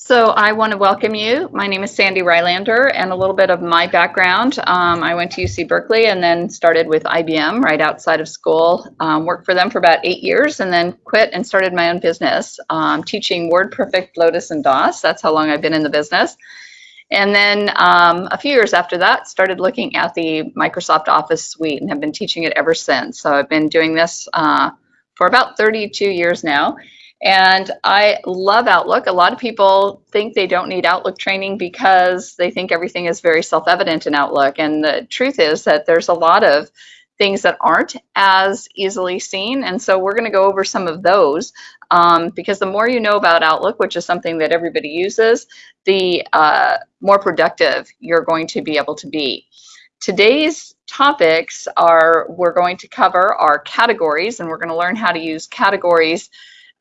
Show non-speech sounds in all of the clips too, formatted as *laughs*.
So I want to welcome you. My name is Sandy Rylander and a little bit of my background. Um, I went to UC Berkeley and then started with IBM right outside of school. Um, worked for them for about eight years and then quit and started my own business um, teaching WordPerfect, Lotus, and DOS. That's how long I've been in the business. And then um, a few years after that, started looking at the Microsoft Office suite and have been teaching it ever since. So I've been doing this uh, for about 32 years now. And I love Outlook. A lot of people think they don't need Outlook training because they think everything is very self-evident in Outlook. And the truth is that there's a lot of things that aren't as easily seen. And so we're going to go over some of those um, because the more you know about Outlook, which is something that everybody uses, the uh, more productive you're going to be able to be. Today's topics are we're going to cover our categories and we're going to learn how to use categories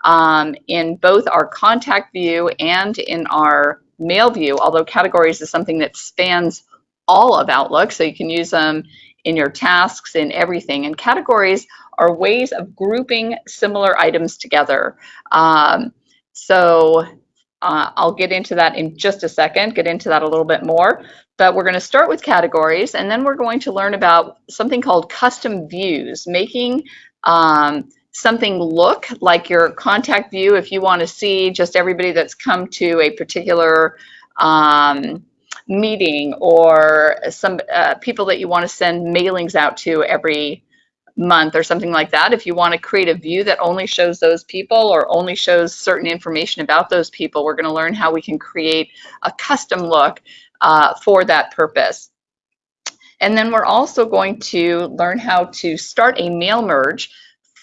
um, in both our contact view and in our mail view, although categories is something that spans all of Outlook, so you can use them in your tasks, in everything. And categories are ways of grouping similar items together. Um, so uh, I'll get into that in just a second, get into that a little bit more. But we're going to start with categories, and then we're going to learn about something called custom views, making um, something look like your contact view if you want to see just everybody that's come to a particular um, meeting or some uh, people that you want to send mailings out to every month or something like that. If you want to create a view that only shows those people or only shows certain information about those people, we're going to learn how we can create a custom look uh, for that purpose. And then we're also going to learn how to start a mail merge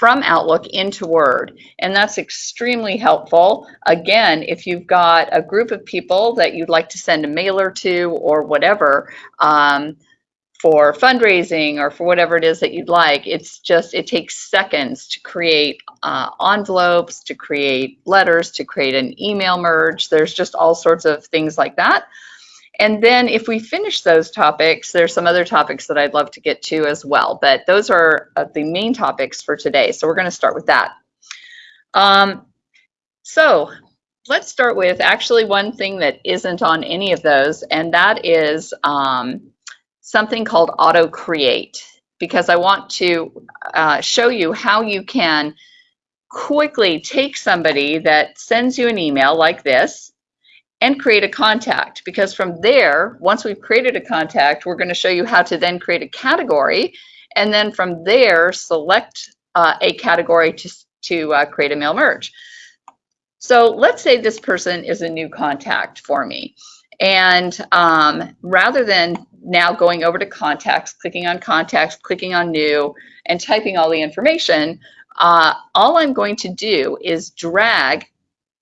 from Outlook into Word. And that's extremely helpful. Again, if you've got a group of people that you'd like to send a mailer to or whatever, um, for fundraising or for whatever it is that you'd like, it's just, it takes seconds to create uh, envelopes, to create letters, to create an email merge. There's just all sorts of things like that. And then if we finish those topics, there's some other topics that I'd love to get to as well, but those are uh, the main topics for today. So we're gonna start with that. Um, so let's start with actually one thing that isn't on any of those, and that is um, something called auto create, because I want to uh, show you how you can quickly take somebody that sends you an email like this, and create a contact because from there, once we've created a contact, we're going to show you how to then create a category and then from there select uh, a category to, to uh, create a mail merge. So let's say this person is a new contact for me. And um, rather than now going over to contacts, clicking on contacts, clicking on new, and typing all the information, uh, all I'm going to do is drag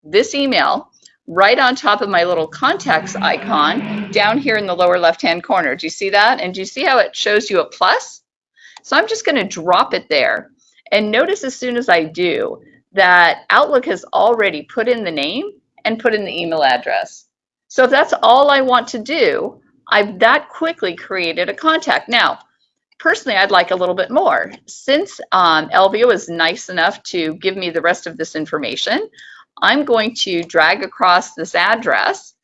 this email right on top of my little contacts icon down here in the lower left hand corner. Do you see that? And do you see how it shows you a plus? So I'm just going to drop it there. And notice as soon as I do that Outlook has already put in the name and put in the email address. So if that's all I want to do, I've that quickly created a contact. Now, personally, I'd like a little bit more. Since um, Elvio is nice enough to give me the rest of this information, I'm going to drag across this address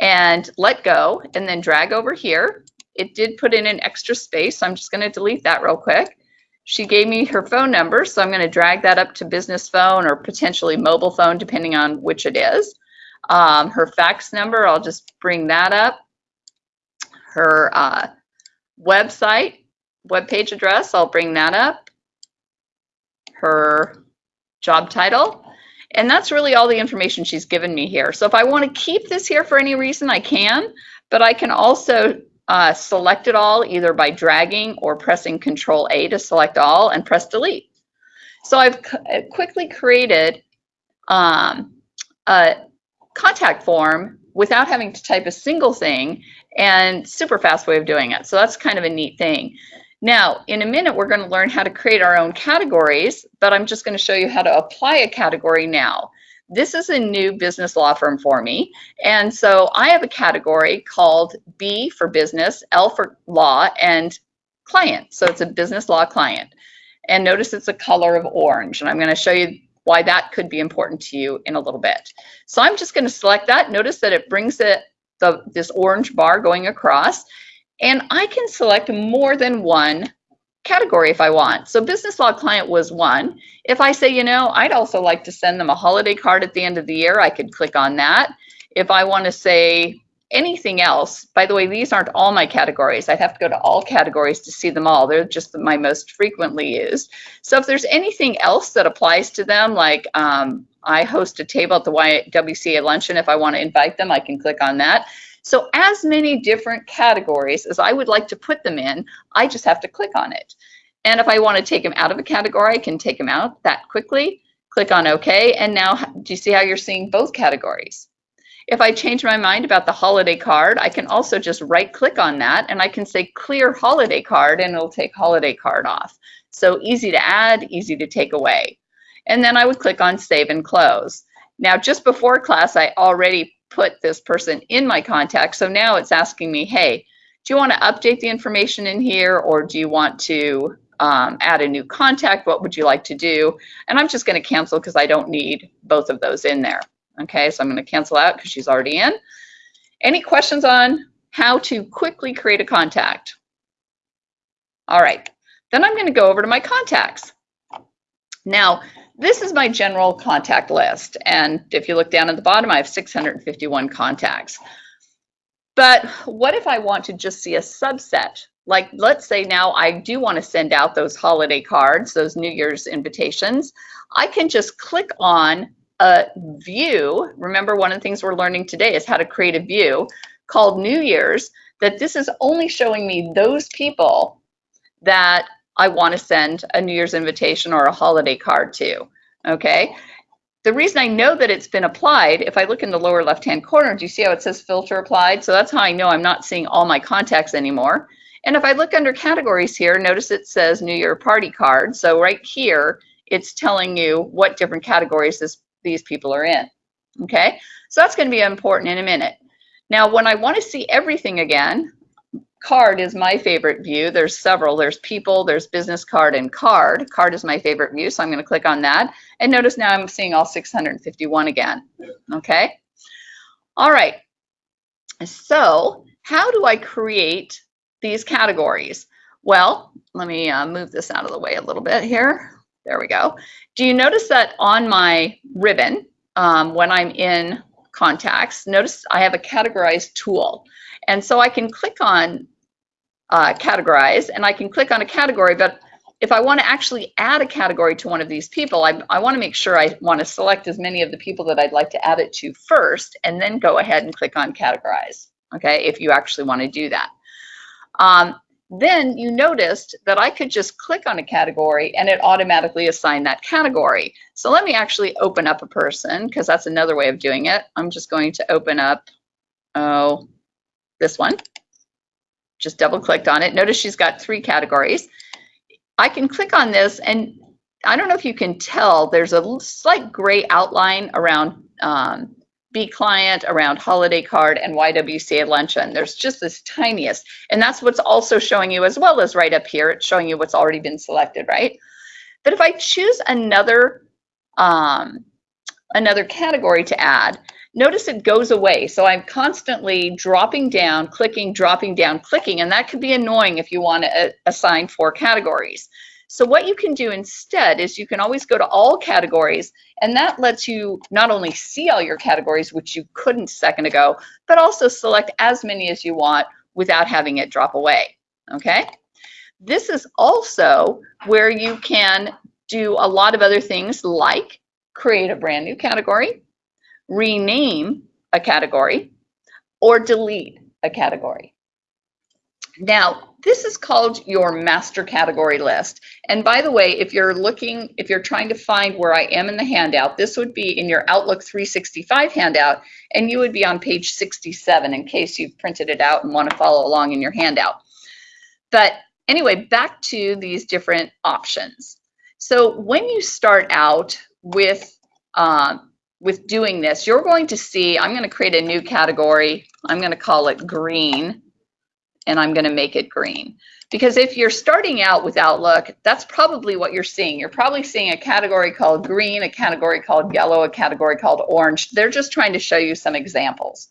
and let go and then drag over here. It did put in an extra space, so I'm just going to delete that real quick. She gave me her phone number, so I'm going to drag that up to business phone or potentially mobile phone, depending on which it is. Um, her fax number, I'll just bring that up. Her uh, website, web page address, I'll bring that up. Her job title, and that's really all the information she's given me here. So if I want to keep this here for any reason, I can, but I can also uh, select it all either by dragging or pressing Control A to select all and press delete. So I've uh, quickly created um, a contact form without having to type a single thing and super fast way of doing it. So that's kind of a neat thing. Now, in a minute, we're going to learn how to create our own categories, but I'm just going to show you how to apply a category now. This is a new business law firm for me, and so I have a category called B for business, L for law, and client. So it's a business law client. And notice it's a color of orange, and I'm going to show you why that could be important to you in a little bit. So I'm just going to select that. Notice that it brings it the this orange bar going across, and I can select more than one category if I want. So business law client was one. If I say, you know, I'd also like to send them a holiday card at the end of the year, I could click on that. If I want to say anything else, by the way, these aren't all my categories. I'd have to go to all categories to see them all. They're just my most frequently used. So if there's anything else that applies to them, like um, I host a table at the YWCA luncheon, if I want to invite them, I can click on that. So as many different categories as I would like to put them in, I just have to click on it. And if I want to take them out of a category, I can take them out that quickly, click on OK, and now do you see how you're seeing both categories? If I change my mind about the holiday card, I can also just right click on that and I can say clear holiday card and it'll take holiday card off. So easy to add, easy to take away. And then I would click on save and close. Now, just before class, I already put this person in my contact. So now it's asking me, hey, do you want to update the information in here or do you want to um, add a new contact? What would you like to do? And I'm just going to cancel because I don't need both of those in there. Okay, so I'm going to cancel out because she's already in. Any questions on how to quickly create a contact? All right, then I'm going to go over to my contacts. Now, this is my general contact list. And if you look down at the bottom, I have 651 contacts. But what if I want to just see a subset? Like, let's say now I do want to send out those holiday cards, those New Year's invitations. I can just click on a view. Remember, one of the things we're learning today is how to create a view called New Year's, that this is only showing me those people that I want to send a New Year's invitation or a holiday card to, okay? The reason I know that it's been applied, if I look in the lower left-hand corner, do you see how it says filter applied? So that's how I know I'm not seeing all my contacts anymore. And if I look under categories here, notice it says New Year party card. So right here, it's telling you what different categories this, these people are in, okay? So that's gonna be important in a minute. Now, when I wanna see everything again, Card is my favorite view. There's several. There's people, there's business card, and card. Card is my favorite view, so I'm going to click on that. And notice now I'm seeing all 651 again. Okay? All right. So how do I create these categories? Well, let me uh, move this out of the way a little bit here. There we go. Do you notice that on my ribbon, um, when I'm in contacts, notice I have a categorized tool. And so I can click on uh, categorize and I can click on a category, but if I want to actually add a category to one of these people, I, I want to make sure I want to select as many of the people that I'd like to add it to first and then go ahead and click on categorize, okay, if you actually want to do that. Um, then you noticed that I could just click on a category and it automatically assigned that category. So let me actually open up a person because that's another way of doing it. I'm just going to open up, oh, this one. Just double clicked on it. Notice she's got three categories. I can click on this and I don't know if you can tell, there's a slight gray outline around um, B client, around holiday card, and YWCA luncheon. There's just this tiniest, and that's what's also showing you as well as right up here. It's showing you what's already been selected, right? But if I choose another um, another category to add, notice it goes away. So I'm constantly dropping down, clicking, dropping down, clicking, and that could be annoying if you want to uh, assign four categories. So what you can do instead is you can always go to all categories, and that lets you not only see all your categories, which you couldn't a second ago, but also select as many as you want without having it drop away, okay? This is also where you can do a lot of other things like create a brand new category, rename a category, or delete a category. Now, this is called your master category list. And by the way, if you're looking, if you're trying to find where I am in the handout, this would be in your Outlook 365 handout, and you would be on page 67 in case you've printed it out and want to follow along in your handout. But anyway, back to these different options. So when you start out with um, with doing this, you're going to see, I'm going to create a new category. I'm going to call it green. and I'm going to make it green. Because if you're starting out with Outlook, that's probably what you're seeing. You're probably seeing a category called green, a category called yellow, a category called orange. They're just trying to show you some examples.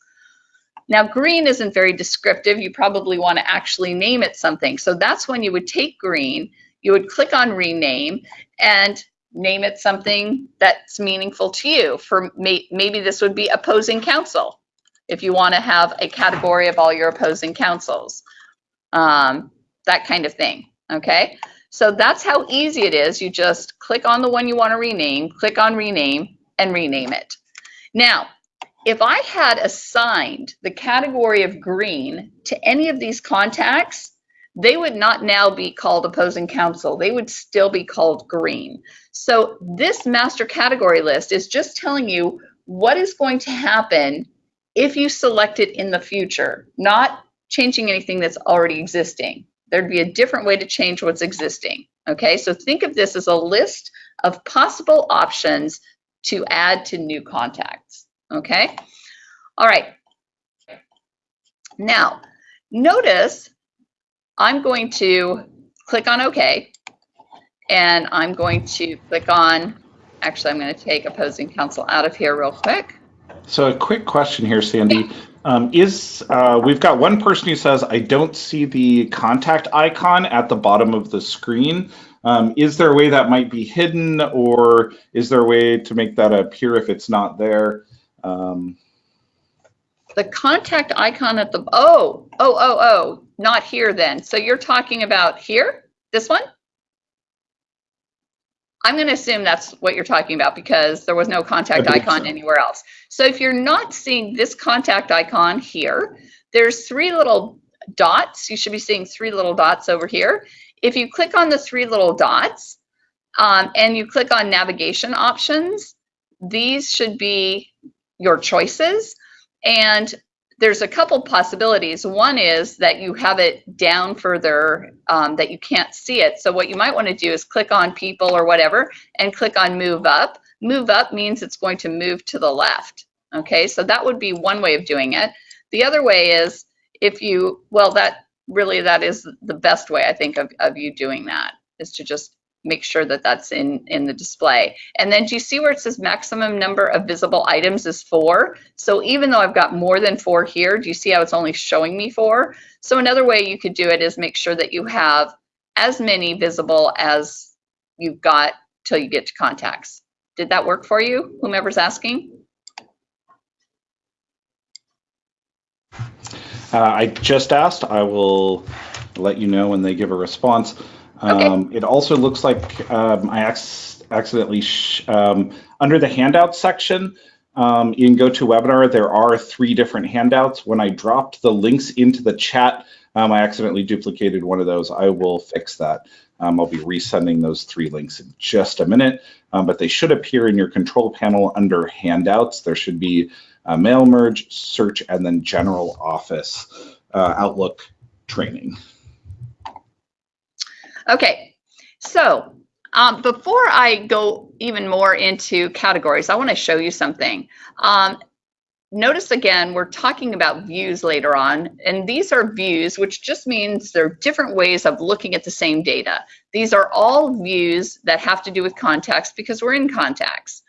Now, green isn't very descriptive. You probably want to actually name it something. So that's when you would take green, you would click on rename and name it something that's meaningful to you. For may, maybe this would be opposing counsel if you want to have a category of all your opposing counsels, um, that kind of thing. Okay, so that's how easy it is. You just click on the one you want to rename, click on rename, and rename it. Now, if I had assigned the category of green to any of these contacts, they would not now be called opposing counsel. They would still be called green. So this master category list is just telling you what is going to happen if you select it in the future, not changing anything that's already existing. There'd be a different way to change what's existing. Okay, so think of this as a list of possible options to add to new contacts. Okay, all right. Now, notice I'm going to click on OK, and I'm going to click on, actually, I'm going to take opposing counsel out of here real quick. So a quick question here, Sandy. Um, is uh, we've got one person who says, I don't see the contact icon at the bottom of the screen. Um, is there a way that might be hidden or is there a way to make that appear if it's not there? Um, the contact icon at the, oh, oh, oh, oh, not here then. So you're talking about here, this one? I'm going to assume that's what you're talking about because there was no contact icon so. anywhere else. So if you're not seeing this contact icon here, there's three little dots. You should be seeing three little dots over here. If you click on the three little dots um, and you click on navigation options, these should be your choices. And there's a couple possibilities. One is that you have it down further, um, that you can't see it. So what you might want to do is click on people or whatever and click on move up. Move up means it's going to move to the left. Okay, so that would be one way of doing it. The other way is if you, well, that really, that is the best way I think of, of you doing that is to just make sure that that's in, in the display. And then do you see where it says maximum number of visible items is four? So even though I've got more than four here, do you see how it's only showing me four? So another way you could do it is make sure that you have as many visible as you've got till you get to contacts. Did that work for you, whomever's asking? Uh, I just asked. I will let you know when they give a response. Okay. Um, it also looks like um, I ac accidentally, um, under the handout section um, in GoToWebinar, there are three different handouts. When I dropped the links into the chat, um, I accidentally duplicated one of those. I will fix that. Um, I'll be resending those three links in just a minute, but they should appear in your control panel under handouts. There should be mail merge, search, and then general office uh, Outlook training. Okay, so um, before I go even more into categories, I want to show you something. Um, notice again, we're talking about views later on, and these are views, which just means they're different ways of looking at the same data. These are all views that have to do with contacts because we're in contacts.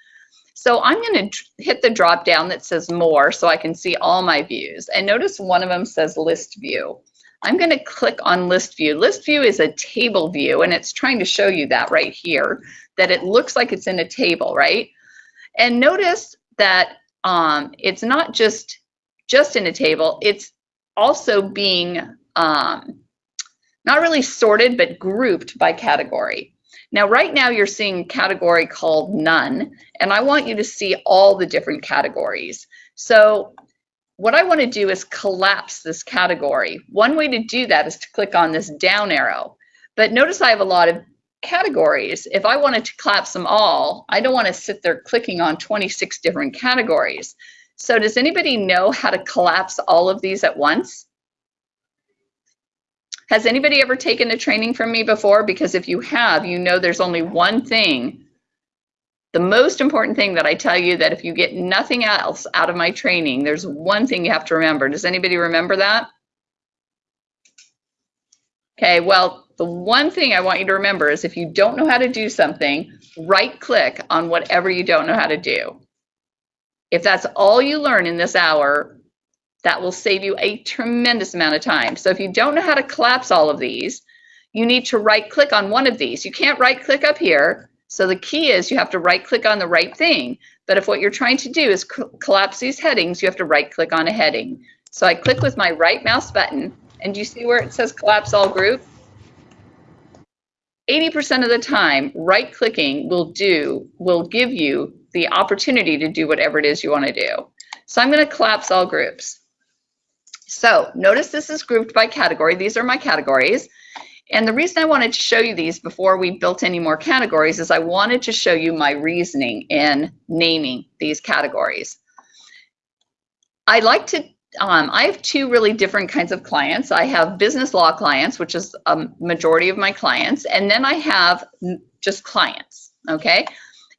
So I'm going to hit the drop down that says more so I can see all my views. And notice one of them says list view. I'm going to click on list view. List view is a table view and it's trying to show you that right here, that it looks like it's in a table, right? And notice that um, it's not just, just in a table, it's also being um, not really sorted, but grouped by category. Now, right now you're seeing a category called none, and I want you to see all the different categories. So what I want to do is collapse this category. One way to do that is to click on this down arrow. But notice I have a lot of categories. If I wanted to collapse them all, I don't want to sit there clicking on 26 different categories. So does anybody know how to collapse all of these at once? Has anybody ever taken a training from me before? Because if you have, you know there's only one thing the most important thing that I tell you that if you get nothing else out of my training, there's one thing you have to remember. Does anybody remember that? Okay, well, the one thing I want you to remember is if you don't know how to do something, right click on whatever you don't know how to do. If that's all you learn in this hour, that will save you a tremendous amount of time. So if you don't know how to collapse all of these, you need to right click on one of these. You can't right click up here. So the key is you have to right click on the right thing. But if what you're trying to do is collapse these headings, you have to right click on a heading. So I click with my right mouse button and you see where it says collapse all group? 80% of the time, right clicking will do, will give you the opportunity to do whatever it is you want to do. So I'm going to collapse all groups. So notice this is grouped by category. These are my categories. And the reason I wanted to show you these before we built any more categories is I wanted to show you my reasoning in naming these categories. I like to, um, I have two really different kinds of clients. I have business law clients, which is a majority of my clients, and then I have just clients, okay?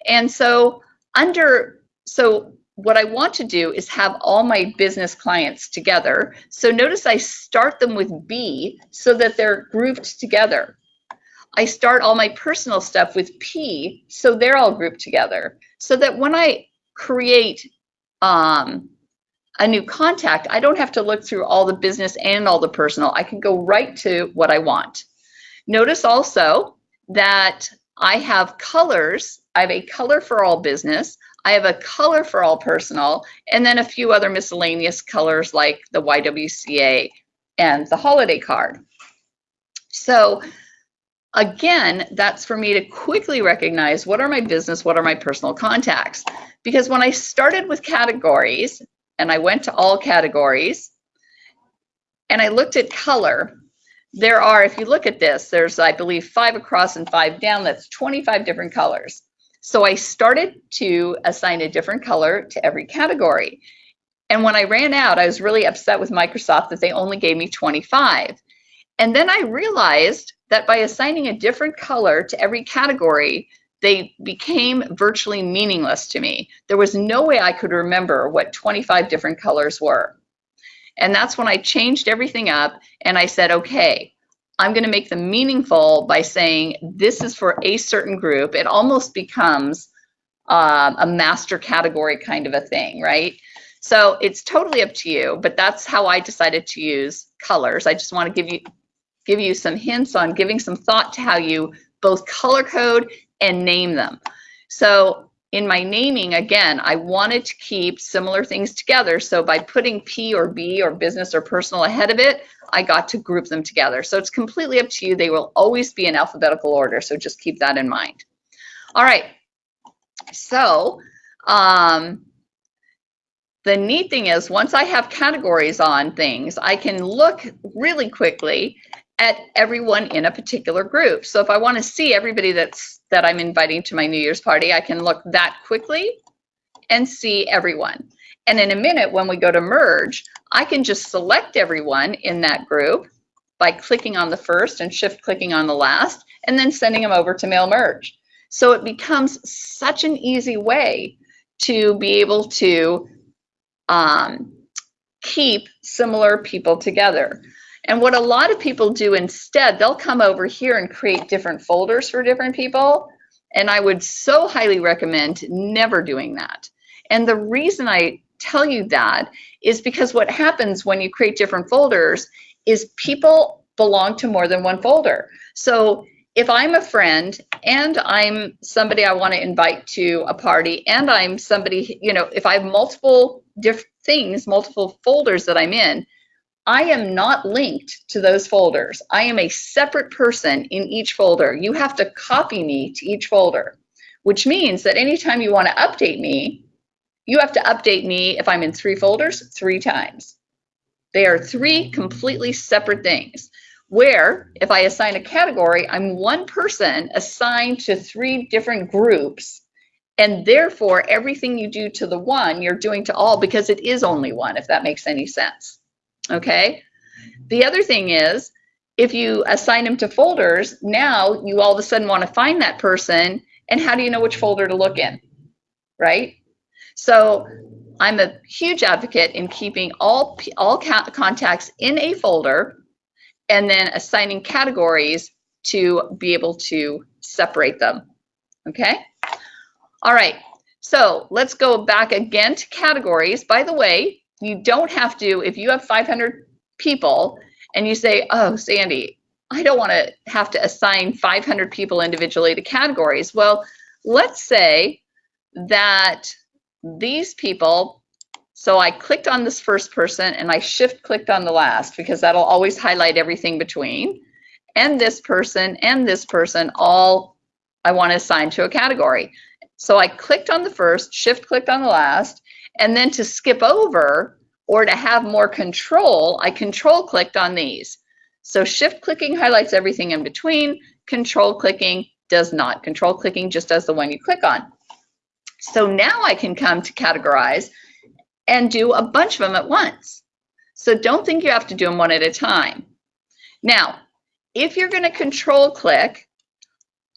And so under, so what I want to do is have all my business clients together. So notice I start them with B so that they're grouped together. I start all my personal stuff with P so they're all grouped together. So that when I create um, a new contact, I don't have to look through all the business and all the personal. I can go right to what I want. Notice also that I have colors. I have a color for all business. I have a color for all personal, and then a few other miscellaneous colors like the YWCA and the holiday card. So again, that's for me to quickly recognize what are my business, what are my personal contacts. Because when I started with categories and I went to all categories and I looked at color, there are, if you look at this, there's, I believe, five across and five down. That's 25 different colors. So I started to assign a different color to every category. And when I ran out, I was really upset with Microsoft that they only gave me 25. And then I realized that by assigning a different color to every category, they became virtually meaningless to me. There was no way I could remember what 25 different colors were. And that's when I changed everything up and I said, okay, I'm going to make them meaningful by saying this is for a certain group. It almost becomes uh, a master category kind of a thing, right? So it's totally up to you, but that's how I decided to use colors. I just want to give you give you some hints on giving some thought to how you both color code and name them. So in my naming, again, I wanted to keep similar things together. So by putting P or B or business or personal ahead of it, I got to group them together. So it's completely up to you. They will always be in alphabetical order. So just keep that in mind. All right. So um, the neat thing is once I have categories on things, I can look really quickly at everyone in a particular group. So if I want to see everybody that's that I'm inviting to my New Year's party, I can look that quickly and see everyone. And in a minute, when we go to merge, I can just select everyone in that group by clicking on the first and shift clicking on the last, and then sending them over to mail merge. So it becomes such an easy way to be able to um, keep similar people together. And what a lot of people do instead, they'll come over here and create different folders for different people. And I would so highly recommend never doing that. And the reason I tell you that is because what happens when you create different folders is people belong to more than one folder. So if I'm a friend and I'm somebody I want to invite to a party and I'm somebody, you know, if I have multiple different things, multiple folders that I'm in, I am not linked to those folders. I am a separate person in each folder. You have to copy me to each folder, which means that anytime you want to update me, you have to update me if I'm in three folders three times. They are three completely separate things. Where if I assign a category, I'm one person assigned to three different groups. And therefore, everything you do to the one, you're doing to all because it is only one, if that makes any sense okay? The other thing is, if you assign them to folders, now you all of a sudden want to find that person, and how do you know which folder to look in, right? So I'm a huge advocate in keeping all, all contacts in a folder, and then assigning categories to be able to separate them. Okay? All right, so let's go back again to categories. By the way, you don't have to, if you have 500 people and you say, oh, Sandy, I don't want to have to assign 500 people individually to categories. Well, let's say that these people, so I clicked on this first person and I shift clicked on the last because that'll always highlight everything between. And this person and this person all I want to assign to a category. So I clicked on the first, shift clicked on the last, and then to skip over or to have more control, I control clicked on these. So shift clicking highlights everything in between, control clicking does not. Control clicking just does the one you click on. So now I can come to categorize and do a bunch of them at once. So don't think you have to do them one at a time. Now, if you're going to control click,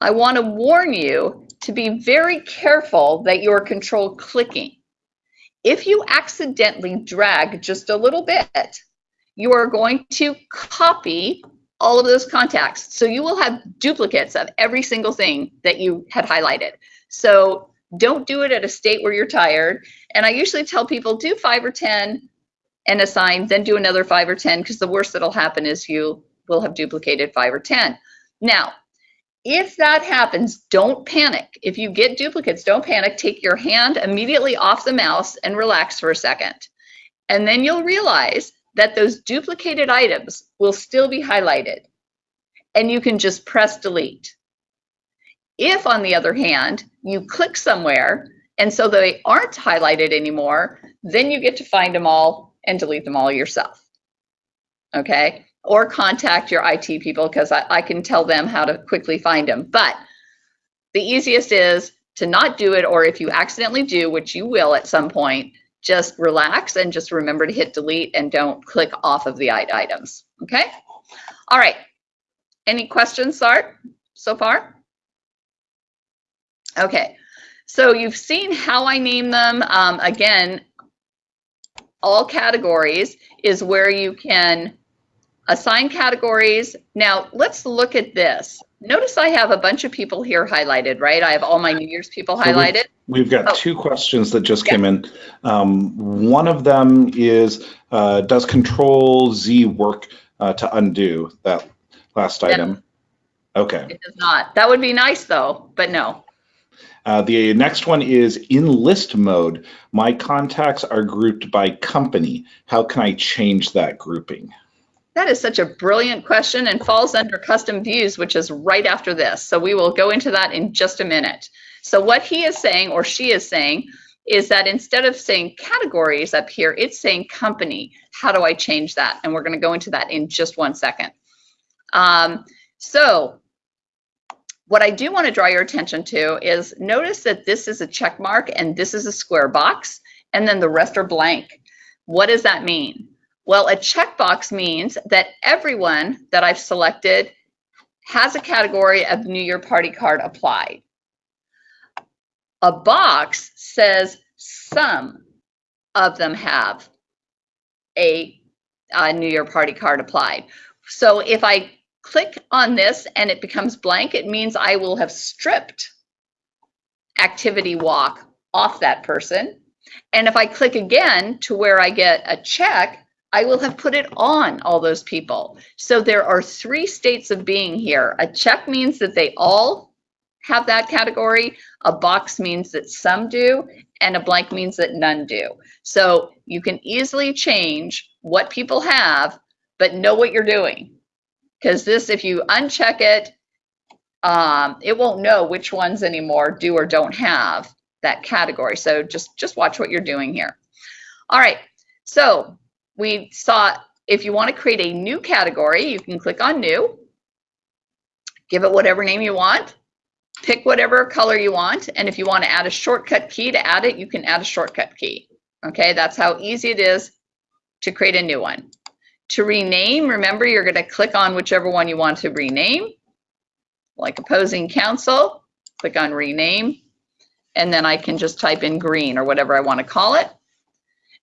I want to warn you to be very careful that you're control clicking. If you accidentally drag just a little bit, you are going to copy all of those contacts. So you will have duplicates of every single thing that you had highlighted. So don't do it at a state where you're tired. And I usually tell people do five or 10 and assign, then do another five or 10 because the worst that'll happen is you will have duplicated five or 10. Now, if that happens, don't panic. If you get duplicates, don't panic. Take your hand immediately off the mouse and relax for a second. And then you'll realize that those duplicated items will still be highlighted. And you can just press delete. If, on the other hand, you click somewhere and so they aren't highlighted anymore, then you get to find them all and delete them all yourself. Okay? or contact your IT people because I, I can tell them how to quickly find them. But the easiest is to not do it, or if you accidentally do, which you will at some point, just relax and just remember to hit delete and don't click off of the items. Okay? All right. Any questions, Sart, so far? Okay. So you've seen how I name them. Um, again, all categories is where you can assign categories. Now let's look at this. Notice I have a bunch of people here highlighted, right? I have all my New Year's people so highlighted. We've, we've got oh. two questions that just yeah. came in. Um, one of them is, uh, does Control Z work uh, to undo that last item? Okay. It does not. That would be nice though, but no. Uh, the next one is in list mode. My contacts are grouped by company. How can I change that grouping? That is such a brilliant question and falls under custom views, which is right after this. So we will go into that in just a minute. So what he is saying or she is saying is that instead of saying categories up here, it's saying company. How do I change that? And we're going to go into that in just one second. Um, so what I do want to draw your attention to is notice that this is a check mark and this is a square box and then the rest are blank. What does that mean? Well, a checkbox means that everyone that I've selected has a category of New Year Party card applied. A box says some of them have a, a New Year Party card applied. So if I click on this and it becomes blank, it means I will have stripped activity walk off that person. And if I click again to where I get a check, I will have put it on all those people. So there are three states of being here. A check means that they all have that category. A box means that some do, and a blank means that none do. So you can easily change what people have, but know what you're doing. Because this, if you uncheck it, um, it won't know which ones anymore do or don't have that category. So just, just watch what you're doing here. All right, so we saw if you want to create a new category, you can click on new, give it whatever name you want, pick whatever color you want, and if you want to add a shortcut key to add it, you can add a shortcut key. Okay, that's how easy it is to create a new one. To rename, remember you're going to click on whichever one you want to rename, like opposing counsel, click on rename, and then I can just type in green or whatever I want to call it.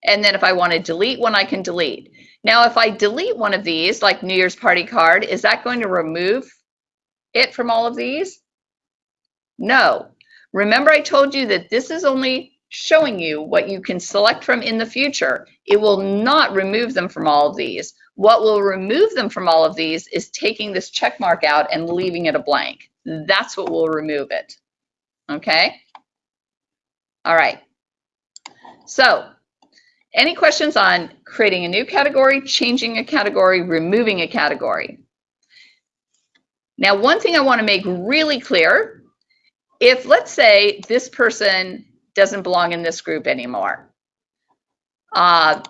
And then if I want to delete one, I can delete. Now, if I delete one of these, like New Year's party card, is that going to remove it from all of these? No. Remember I told you that this is only showing you what you can select from in the future. It will not remove them from all of these. What will remove them from all of these is taking this check mark out and leaving it a blank. That's what will remove it. Okay? All right. So, any questions on creating a new category, changing a category, removing a category? Now, one thing I want to make really clear, if let's say this person doesn't belong in this group anymore, uh,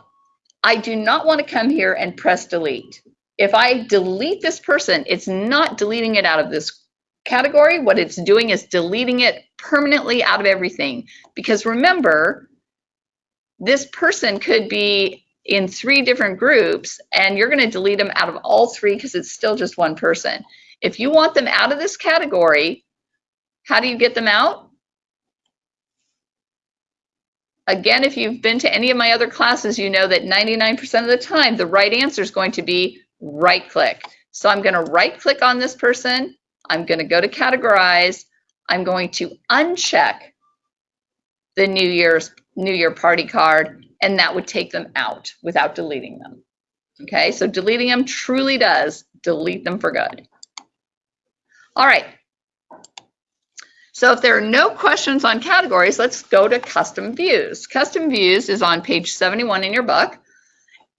I do not want to come here and press delete. If I delete this person, it's not deleting it out of this category. What it's doing is deleting it permanently out of everything. Because remember, this person could be in three different groups and you're going to delete them out of all three because it's still just one person. If you want them out of this category, how do you get them out? Again, if you've been to any of my other classes, you know that 99% of the time, the right answer is going to be right click. So I'm going to right click on this person. I'm going to go to categorize. I'm going to uncheck the New Year's New Year party card, and that would take them out without deleting them. Okay, so deleting them truly does delete them for good. All right. So if there are no questions on categories, let's go to custom views. Custom views is on page 71 in your book.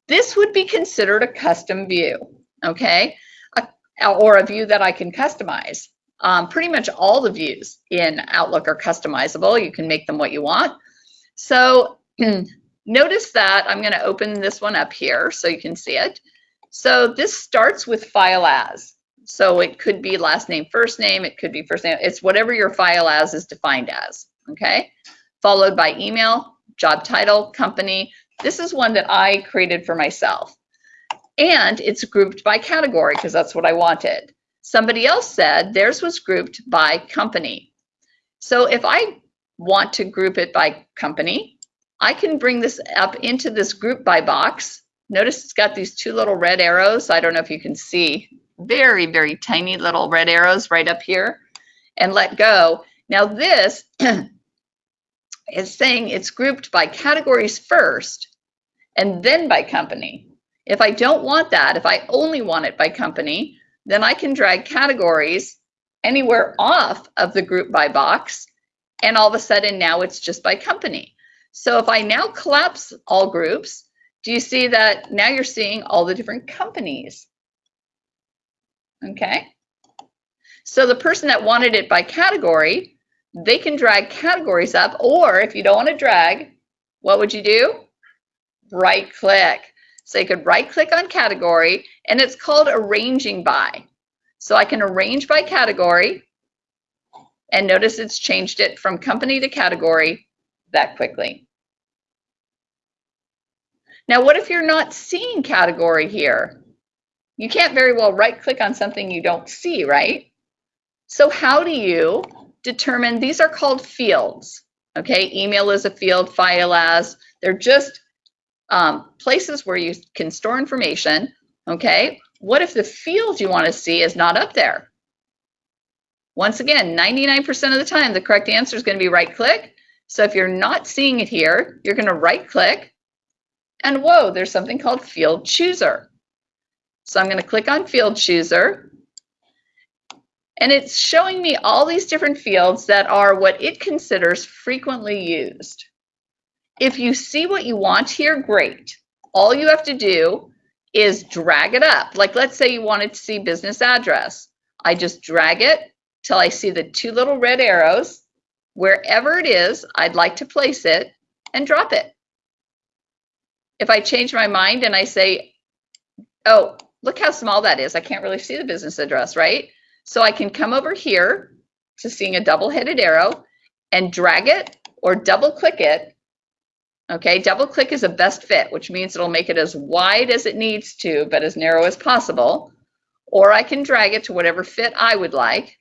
This would be considered a custom view, okay? A, or a view that I can customize. Um, pretty much all the views in Outlook are customizable. You can make them what you want. So *clears throat* notice that I'm going to open this one up here so you can see it. So this starts with file as. So it could be last name, first name, it could be first name. It's whatever your file as is defined as, okay? Followed by email, job title, company. This is one that I created for myself. And it's grouped by category because that's what I wanted. Somebody else said theirs was grouped by company. So if I want to group it by company, I can bring this up into this group by box. Notice it's got these two little red arrows. I don't know if you can see very, very tiny little red arrows right up here and let go. Now this *clears throat* is saying it's grouped by categories first and then by company. If I don't want that, if I only want it by company, then I can drag categories anywhere off of the group by box and all of a sudden now it's just by company. So if I now collapse all groups, do you see that now you're seeing all the different companies okay? So the person that wanted it by category, they can drag categories up, or if you don't want to drag, what would you do? Right click. So you could right click on category, and it's called arranging by. So I can arrange by category, and notice it's changed it from company to category that quickly. Now, what if you're not seeing category here? You can't very well right click on something you don't see, right? So how do you determine, these are called fields, okay? Email is a field, file as, they're just um, places where you can store information, okay? What if the field you wanna see is not up there? Once again, 99% of the time, the correct answer is gonna be right click. So if you're not seeing it here, you're gonna right click and whoa, there's something called field chooser. So I'm going to click on Field Chooser. And it's showing me all these different fields that are what it considers frequently used. If you see what you want here, great. All you have to do is drag it up. Like let's say you wanted to see business address. I just drag it till I see the two little red arrows. Wherever it is, I'd like to place it and drop it. If I change my mind and I say, oh, look how small that is. I can't really see the business address, right? So I can come over here to seeing a double-headed arrow and drag it or double click it. Okay, double click is a best fit, which means it'll make it as wide as it needs to, but as narrow as possible. Or I can drag it to whatever fit I would like.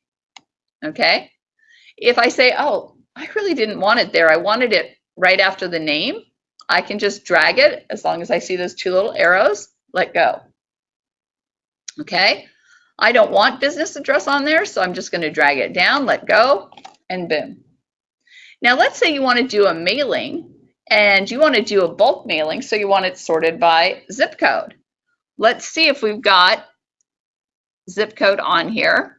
Okay, if I say, oh, I really didn't want it there, I wanted it right after the name, I can just drag it as long as I see those two little arrows, let go. Okay, I don't want business address on there, so I'm just going to drag it down, let go, and boom. Now let's say you want to do a mailing and you want to do a bulk mailing, so you want it sorted by zip code. Let's see if we've got zip code on here.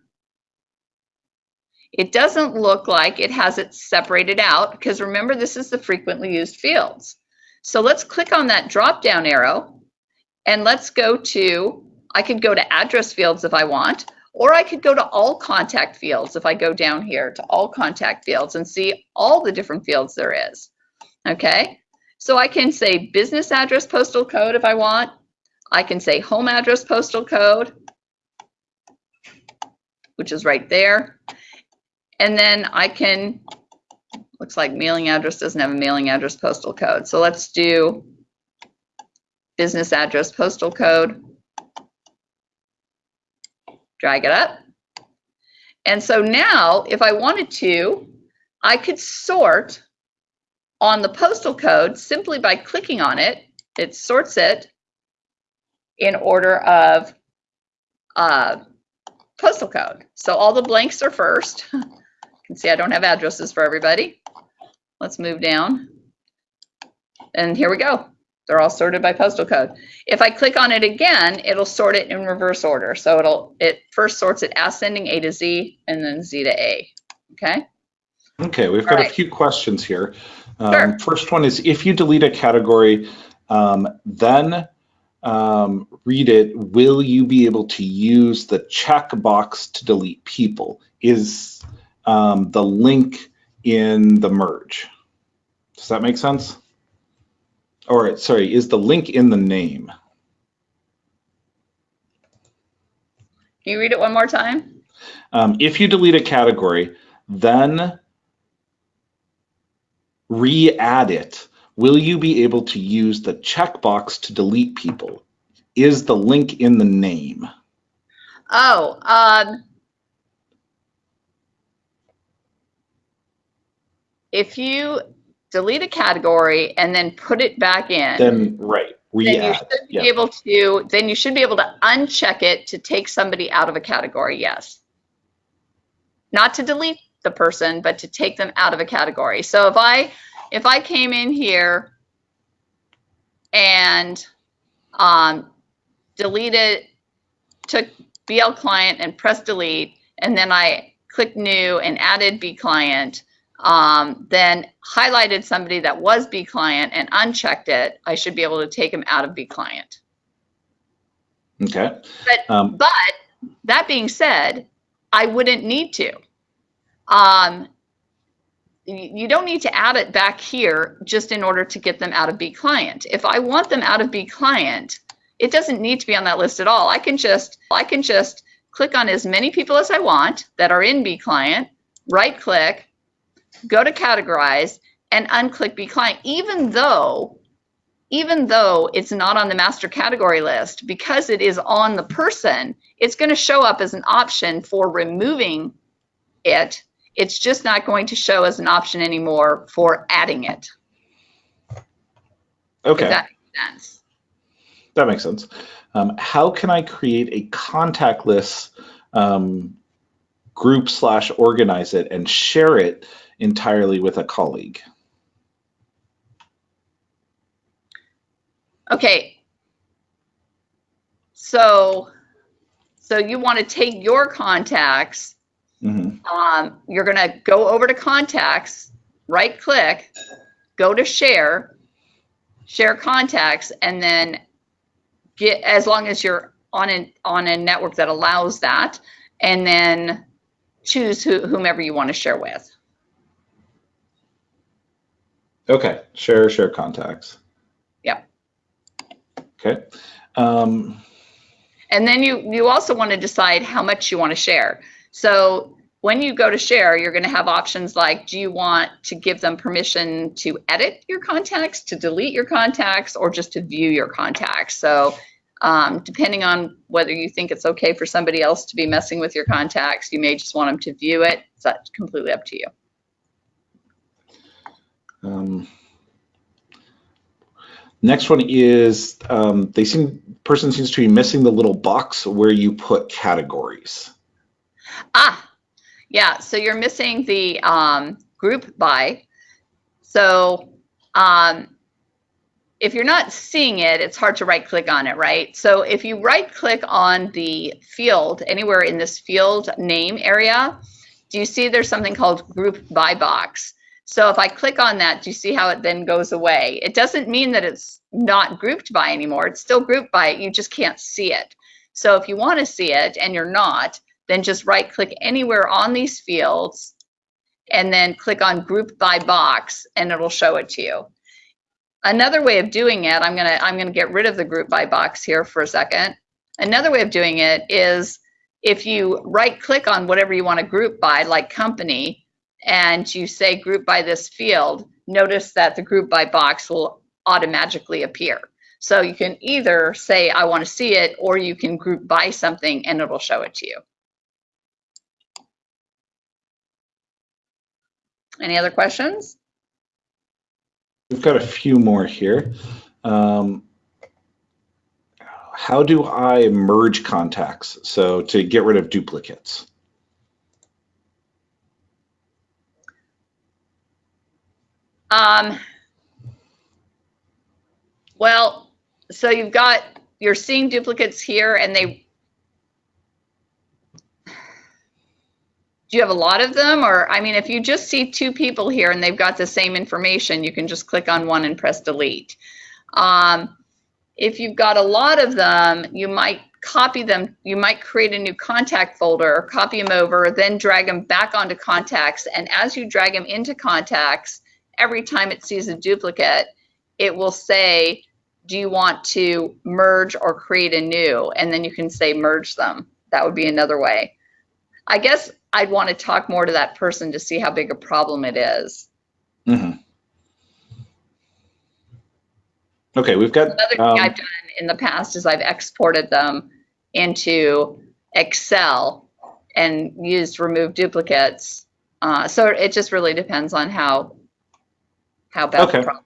It doesn't look like it has it separated out because remember this is the frequently used fields. So let's click on that drop down arrow and let's go to, I could go to address fields if I want, or I could go to all contact fields if I go down here to all contact fields and see all the different fields there is. Okay, so I can say business address postal code if I want. I can say home address postal code, which is right there. And then I can, looks like mailing address doesn't have a mailing address postal code. So let's do business address postal code. Drag it up. And so now if I wanted to, I could sort on the postal code simply by clicking on it. It sorts it in order of uh, postal code. So all the blanks are first. *laughs* you can see I don't have addresses for everybody. Let's move down. And here we go. They're all sorted by postal code. If I click on it again, it'll sort it in reverse order. So it'll it first sorts it ascending A to Z and then Z to A. Okay. Okay, we've got right. a few questions here. Um, Sure. First one is if you delete a category, um, then um, read it, will you be able to use the checkbox to delete people? Is um, the link in the merge? Does that make sense? Or sorry, is the link in the name? Can you read it one more time? Um, if you delete a category, then re-add it. Will you be able to use the checkbox to delete people? Is the link in the name? Oh, um, if you delete a category and then put it back in, Then, right, then you should be Yeah. able to, then you should be able to uncheck it to take somebody out of a category, yes. Not to delete the person, but to take them out of a category. So if I, if I came in here and um, deleted, took BL client and pressed delete, and then I clicked new and added B client, um, then highlighted somebody that was B client and unchecked it, I should be able to take them out of B client. Okay. But Um, but that being said, I wouldn't need to. Um, you don't need to add it back here just in order to get them out of B client. If I want them out of B client, it doesn't need to be on that list at all. I can just I can just click on as many people as I want that are in B client, right click, go to categorize and unclick B client even though even though it's not on the master category list because it is on the person, it's going to show up as an option for removing it. It's just not going to show as an option anymore for adding it. okay. If that makes sense. That makes sense. Um, how can I create a contact list um, group slash organize it and share it entirely with a colleague? Okay. So, so you want to take your contacts Mhm. um, you're going to go over to contacts, right click, go to share, share contacts, and then get as long as you're on a on a network that allows that, and then choose who, whomever you want to share with. Okay, share, share contacts. Yep. Okay. Um, And then you you also want to decide how much you want to share. So when you go to share, you're going to have options like, do you want to give them permission to edit your contacts, to delete your contacts, or just to view your contacts? So um, depending on whether you think it's okay for somebody else to be messing with your contacts, you may just want them to view it. It's that's completely up to you. Um, Next one is um, they seem person seems to be missing the little box where you put categories. Ah, yeah. So you're missing the um, group by. So um, if you're not seeing it, it's hard to right click on it, right? So if you right click on the field anywhere in this field name area, do you see there's something called group by box? So if I click on that, do you see how it then goes away? It doesn't mean that it's not grouped by anymore. It's still grouped by, you just can't see it. So if you want to see it and you're not, then just right click anywhere on these fields and then click on group by box and it'll show it to you. Another way of doing it, I'm gonna I'm gonna get rid of the group by box here for a second. Another way of doing it is if you right click on whatever you want to group by, like company, and you say group by this field, notice that the group by box will automatically appear. So you can either say, I want to see it, or you can group by something and it'll show it to you. Any other questions? We've got a few more here. Um, how do I merge contacts? So to get rid of duplicates. Um, well, so you've got, you're seeing duplicates here and they, do you have a lot of them? Or, I mean, if you just see two people here and they've got the same information, you can just click on one and press delete. Um, if you've got a lot of them, you might copy them. You might create a new contact folder, copy them over, then drag them back onto contacts. And as you drag them into contacts, every time it sees a duplicate, it will say, do you want to merge or create a new? And then you can say merge them. That would be another way. I guess I'd want to talk more to that person to see how big a problem it is. Mm -hmm. Okay, we've got. Another thing um, I've done in the past is I've exported them into Excel and used remove duplicates. Uh, so it just really depends on how how bad okay. the problem.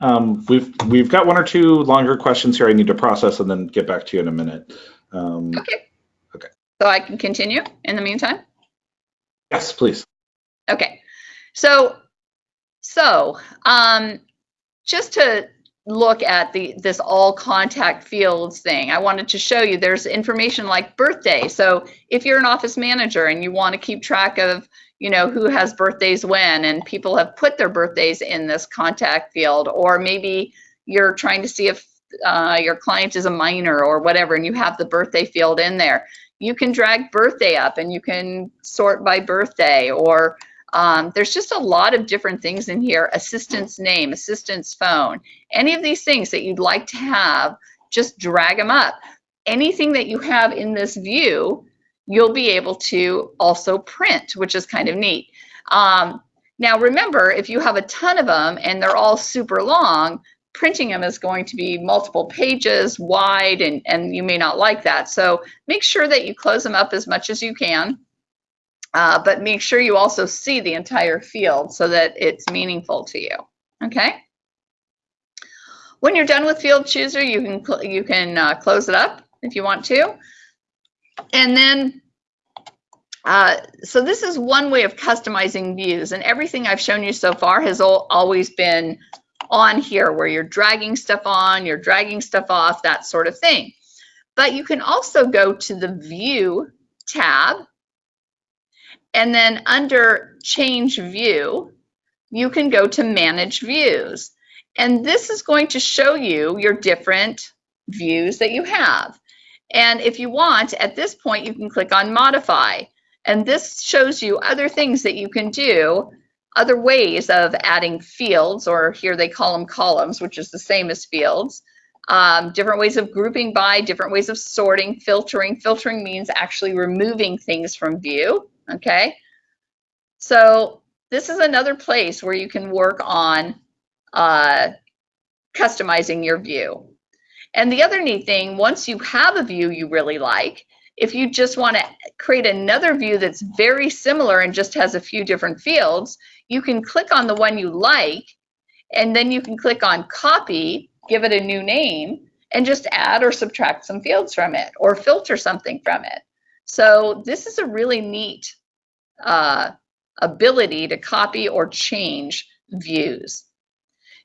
Um, we've we've got one or two longer questions here I need to process and then get back to you in a minute. Um, okay. So I can continue in the meantime? Yes, please. Okay. So, so um, just to look at the this all contact fields thing, I wanted to show you there's information like birthday. So if you're an office manager and you want to keep track of you know who has birthdays when and people have put their birthdays in this contact field or maybe you're trying to see if uh, your client is a minor or whatever and you have the birthday field in there. You can drag birthday up and you can sort by birthday or um, there's just a lot of different things in here. Assistant's name assistant's phone any of these things that you'd like to have just drag them up. Anything that you have in this view you'll be able to also print which is kind of neat um, now remember if you have a ton of them and they're all super long printing them is going to be multiple pages wide and, and you may not like that. So make sure that you close them up as much as you can, uh, but make sure you also see the entire field so that it's meaningful to you, okay? When you're done with Field Chooser, you can, you can uh, close it up if you want to. And then, uh, so this is one way of customizing views and everything I've shown you so far has always been on here where you're dragging stuff on, you're dragging stuff off, that sort of thing. But you can also go to the View tab, and then under Change View, you can go to Manage Views. And this is going to show you your different views that you have. And if you want, at this point, you can click on Modify. And this shows you other things that you can do other ways of adding fields, or here they call them columns, which is the same as fields. Um, different ways of grouping by, different ways of sorting, filtering. Filtering means actually removing things from view, okay? So this is another place where you can work on uh, customizing your view. And the other neat thing, once you have a view you really like, if you just want to create another view that's very similar and just has a few different fields, you can click on the one you like And then you can click on copy, give it a new name, and just add or subtract some fields from it or filter something from it. So this is a really neat uh, ability to copy or change views.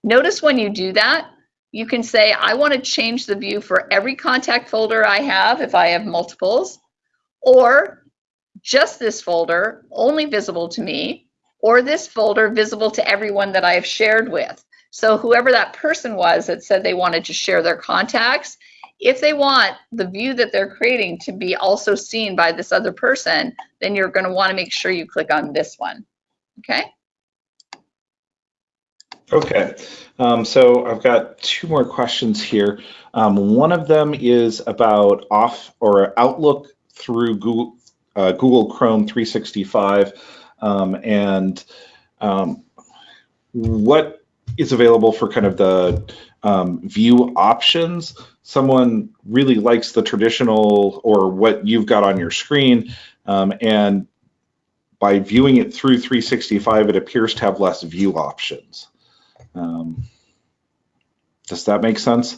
Notice when you do that, you can say, I want to change the view for every contact folder I have if I have multiples, or just this folder only visible to me, or this folder visible to everyone that I have shared with. So whoever that person was that said they wanted to share their contacts, if they want the view that they're creating to be also seen by this other person, then you're going to want to make sure you click on this one. Okay? Okay, um, so I've got two more questions here. Um, one of them is about off or Outlook through Google, uh, Google Chrome 365 um, and um, what is available for kind of the um, view options. Someone really likes the traditional or what you've got on your screen um, and by viewing it through 365, it appears to have less view options. Um, does that make sense?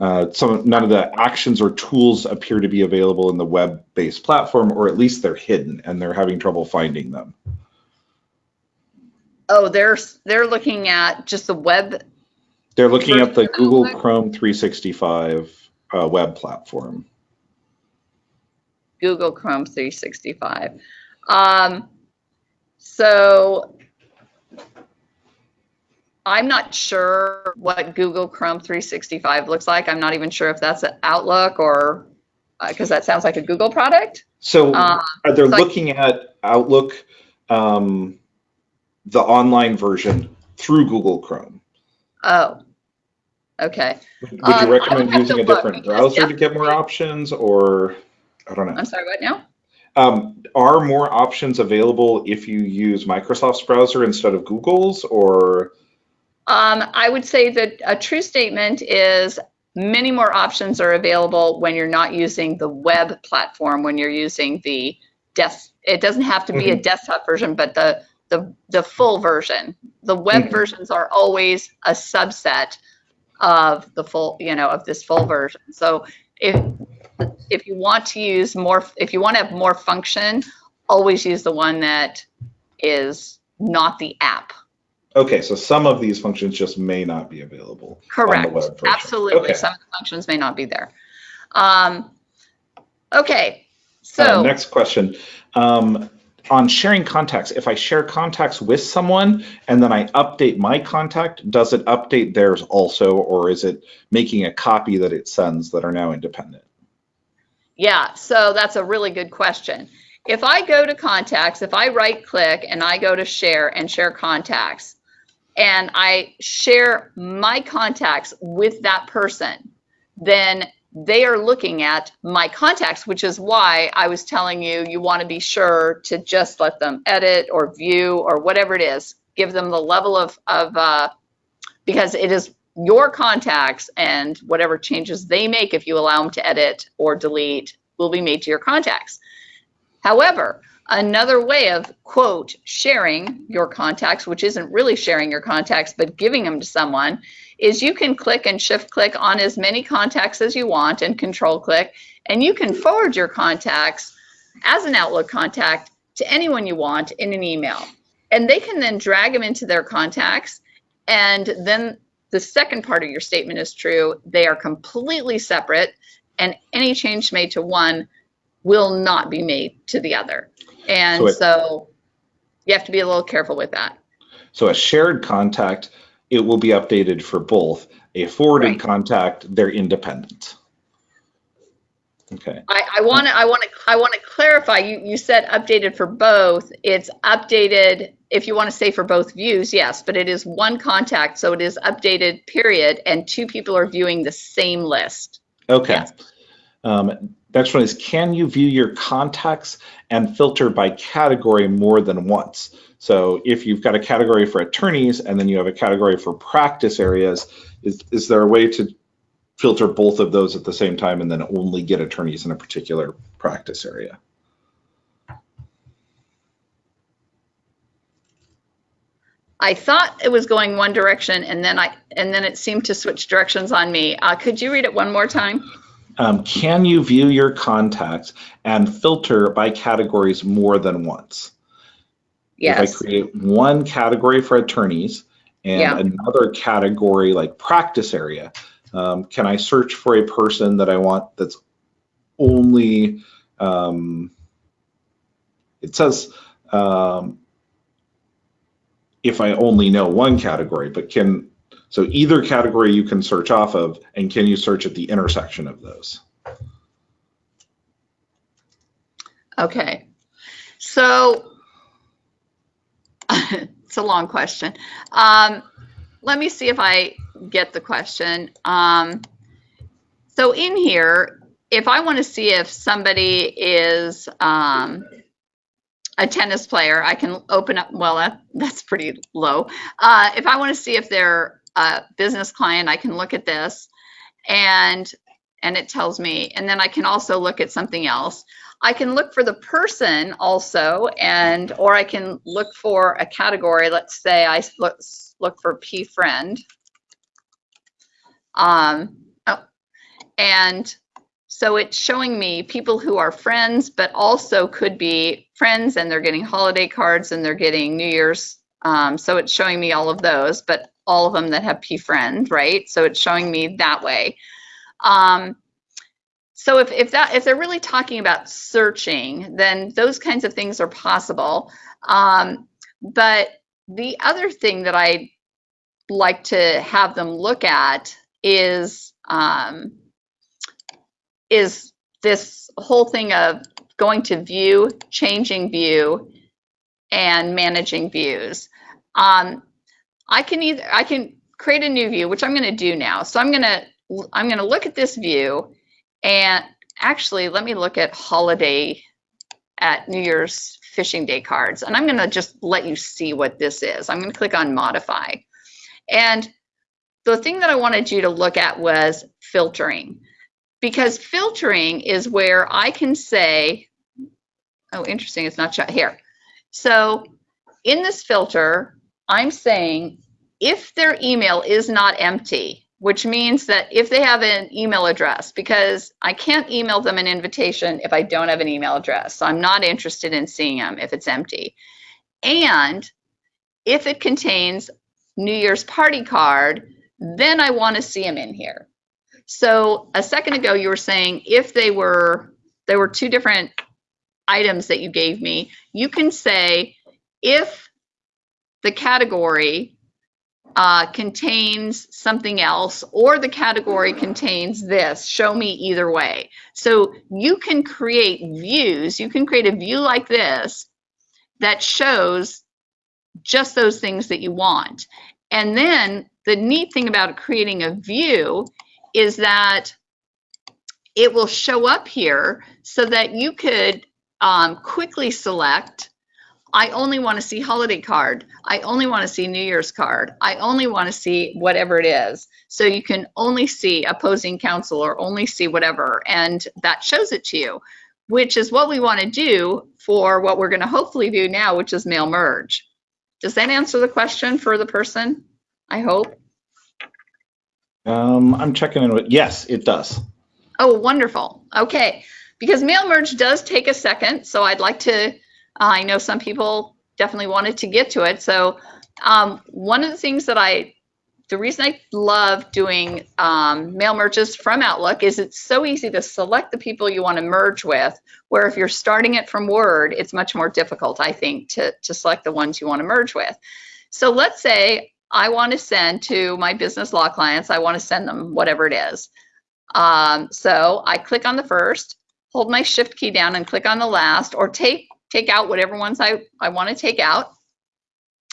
Uh, some none of the actions or tools appear to be available in the web-based platform, or at least they're hidden and they're having trouble finding them. Oh, they're they're looking at just the web. They're looking at the Google Chrome 365 uh, web platform. Google Chrome 365. Um, so I'm not sure what Google Chrome 365 looks like. I'm not even sure if that's an Outlook or because uh, that sounds like a Google product. So uh, they're so looking I, at Outlook, um, the online version through Google Chrome. Oh, okay. Would, would um, you recommend using a different browser yeah. to get more options or I don't know. I'm sorry, what now? Um, are more options available if you use Microsoft's browser instead of Google's or? Um, I would say that a true statement is many more options are available when you're not using the web platform, when you're using the desk. It doesn't have to be mm-hmm. a desktop version, but the, the, the full version. The web mm-hmm. versions are always a subset of the full, you know, of this full version. So if, if you want to use more, if you want to have more function, always use the one that is not the app. Okay, so some of these functions just may not be available. Correct. Absolutely. Okay. Some of the functions may not be there. Um, okay, so. Uh, next question. Um, on sharing contacts, if I share contacts with someone and then I update my contact, does it update theirs also, or is it making a copy that it sends that are now independent? Yeah, so that's a really good question. If I go to contacts, if I right click and I go to share and share contacts, and I share my contacts with that person, then they are looking at my contacts, which is why I was telling you, you want to be sure to just let them edit or view or whatever it is. Give them the level of, of uh, because it is your contacts and whatever changes they make, if you allow them to edit or delete, will be made to your contacts. However, Another way of, quote, sharing your contacts, which isn't really sharing your contacts, but giving them to someone, is you can click and shift click on as many contacts as you want and control click, and you can forward your contacts as an Outlook contact to anyone you want in an email. And they can then drag them into their contacts. And then the second part of your statement is true. They are completely separate, and any change made to one will not be made to the other. And so, it, so you have to be a little careful with that. So a shared contact, it will be updated for both. A forwarded right. contact, they're independent. Okay. I want to I want to I want to clarify. You you said updated for both. It's updated if you want to say for both views, yes, but it is one contact, so it is updated. Period, and two people are viewing the same list. Okay. Yes. Um, Next one is, can you view your contacts and filter by category more than once? So if you've got a category for attorneys and then you have a category for practice areas, is, is there a way to filter both of those at the same time and then only get attorneys in a particular practice area? I thought it was going one direction and then I and then it seemed to switch directions on me. Uh, could you read it one more time? Um, can you view your contacts and filter by categories more than once? Yes. If I create one category for attorneys and Yeah. another category like practice area, um, can I search for a person that I want that's only, um, it says, um, if I only know one category, but can, so either category you can search off of, and can you search at the intersection of those? Okay. So *laughs* it's a long question. Um, let me see if I get the question. Um, so in here, if I want to see if somebody is um, a tennis player, I can open up, well, that, that's pretty low. Uh, if I want to see if they're a business client, I can look at this and and it tells me, and then I can also look at something else. I can look for the person also, and or I can look for a category. Let's say I look, look for P friend. Um, oh, and so it's showing me people who are friends, but also could be friends and they're getting holiday cards and they're getting New Year's. Um, so it's showing me all of those, but all of them that have P friend, right? So it's showing me that way. Um, so if, if that if they're really talking about searching, then those kinds of things are possible. Um, but the other thing that I like to have them look at is um, is this whole thing of going to view, changing view, and managing views. Um, I can either I can create a new view, which I'm going to do now. So I'm going to I'm going to look at this view and actually let me look at holiday at New Year's fishing day cards. And I'm going to just let you see what this is. I'm going to click on modify. And the thing that I wanted you to look at was filtering because filtering is where I can say, oh, interesting, it's not shot here. So in this filter, I'm saying if their email is not empty, which means that if they have an email address, because I can't email them an invitation if I don't have an email address. So I'm not interested in seeing them if it's empty. And if it contains New Year's party card, then I want to see them in here. So a second ago, you were saying if they were, there were two different items that you gave me, you can say if the category uh, contains something else or the category contains this, show me either way. So you can create views, you can create a view like this that shows just those things that you want. And then the neat thing about creating a view is that it will show up here so that you could um, quickly select I only want to see holiday card. I only want to see New Year's card. I only want to see whatever it is. So you can only see opposing counsel or only see whatever, and that shows it to you, which is what we want to do for what we're going to hopefully do now, which is mail merge. Does that answer the question for the person? I hope. Um, I'm checking in with, yes, it does. Oh, wonderful. Okay. Because mail merge does take a second, so I'd like to, I know some people definitely wanted to get to it. So um, one of the things that I, the reason I love doing um, mail merges from Outlook is it's so easy to select the people you want to merge with, where if you're starting it from Word, it's much more difficult, I think, to, to select the ones you want to merge with. So let's say I want to send to my business law clients, I want to send them whatever it is. Um, so I click on the first, hold my shift key down and click on the last or take take out whatever ones I, I want to take out.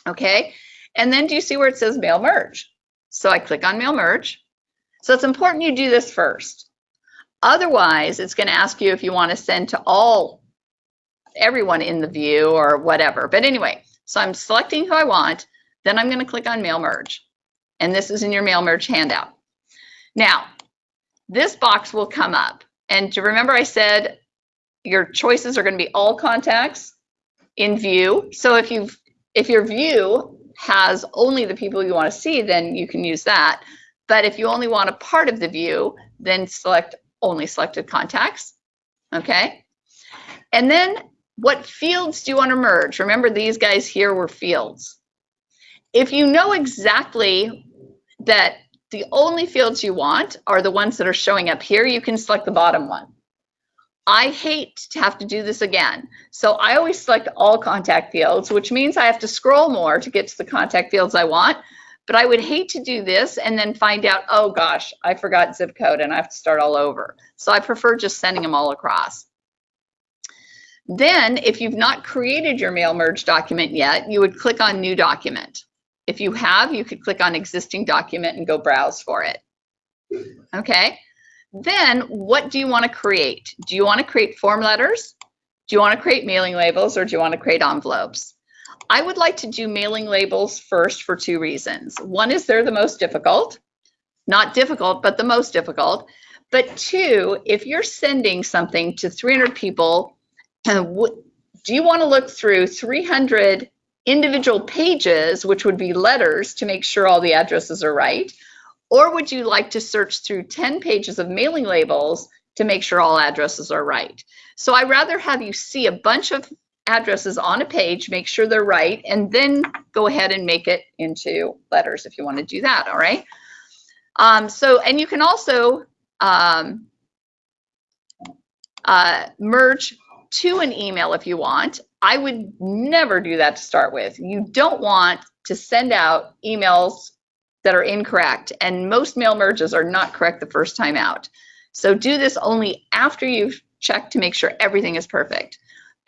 Okay. And then do you see where it says mail merge? So I click on mail merge. So it's important you do this first. Otherwise, it's going to ask you if you want to send to all everyone in the view or whatever. But anyway, so I'm selecting who I want. Then I'm going to click on mail merge. And this is in your mail merge handout. Now, this box will come up. And to remember I said your choices are going to be all contacts in view. So if you if your view has only the people you want to see, then you can use that. But if you only want a part of the view, then select only selected contacts. Okay. And then what fields do you want to merge? Remember these guys here were fields. If you know exactly that the only fields you want are the ones that are showing up here, you can select the bottom one. I hate to have to do this again. So I always select all contact fields, which means I have to scroll more to get to the contact fields I want. But I would hate to do this and then find out, oh gosh, I forgot zip code and I have to start all over. So I prefer just sending them all across. Then if you've not created your mail merge document yet, you would click on new document. If you have, you could click on existing document and go browse for it. Okay. Then what do you want to create? Do you want to create form letters? Do you want to create mailing labels or do you want to create envelopes? I would like to do mailing labels first for two reasons. One is they're the most difficult, not difficult, but the most difficult. But two, if you're sending something to 300 people, do you want to look through 300 individual pages, which would be letters to make sure all the addresses are right? Or would you like to search through 10 pages of mailing labels to make sure all addresses are right? So I rather have you see a bunch of addresses on a page, make sure they're right, and then go ahead and make it into letters if you want to do that, all right? Um, so, and you can also um, uh, merge to an email if you want. I would never do that to start with. You don't want to send out emails that are incorrect, and most mail merges are not correct the first time out. So do this only after you've checked to make sure everything is perfect.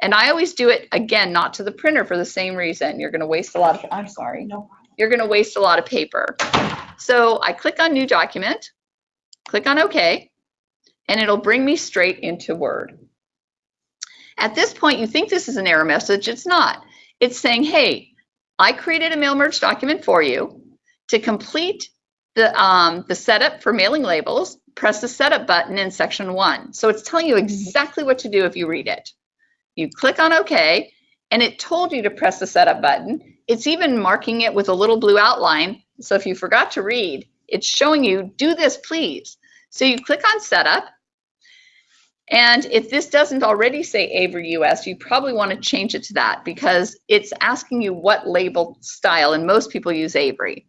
And I always do it again, not to the printer for the same reason. You're going to waste a lot of, I'm sorry, no You're going to waste a lot of paper. So I click on new document, click on OK, and it'll bring me straight into Word. At this point, you think this is an error message. It's not. It's saying, hey, I created a mail merge document for you. To complete the, um, the setup for mailing labels, press the setup button in section one. So it's telling you exactly what to do if you read it. You click on OK, and it told you to press the setup button. It's even marking it with a little blue outline. So if you forgot to read, it's showing you, do this, please. So you click on setup. And if this doesn't already say Avery US, you probably want to change it to that because it's asking you what label style, and most people use Avery.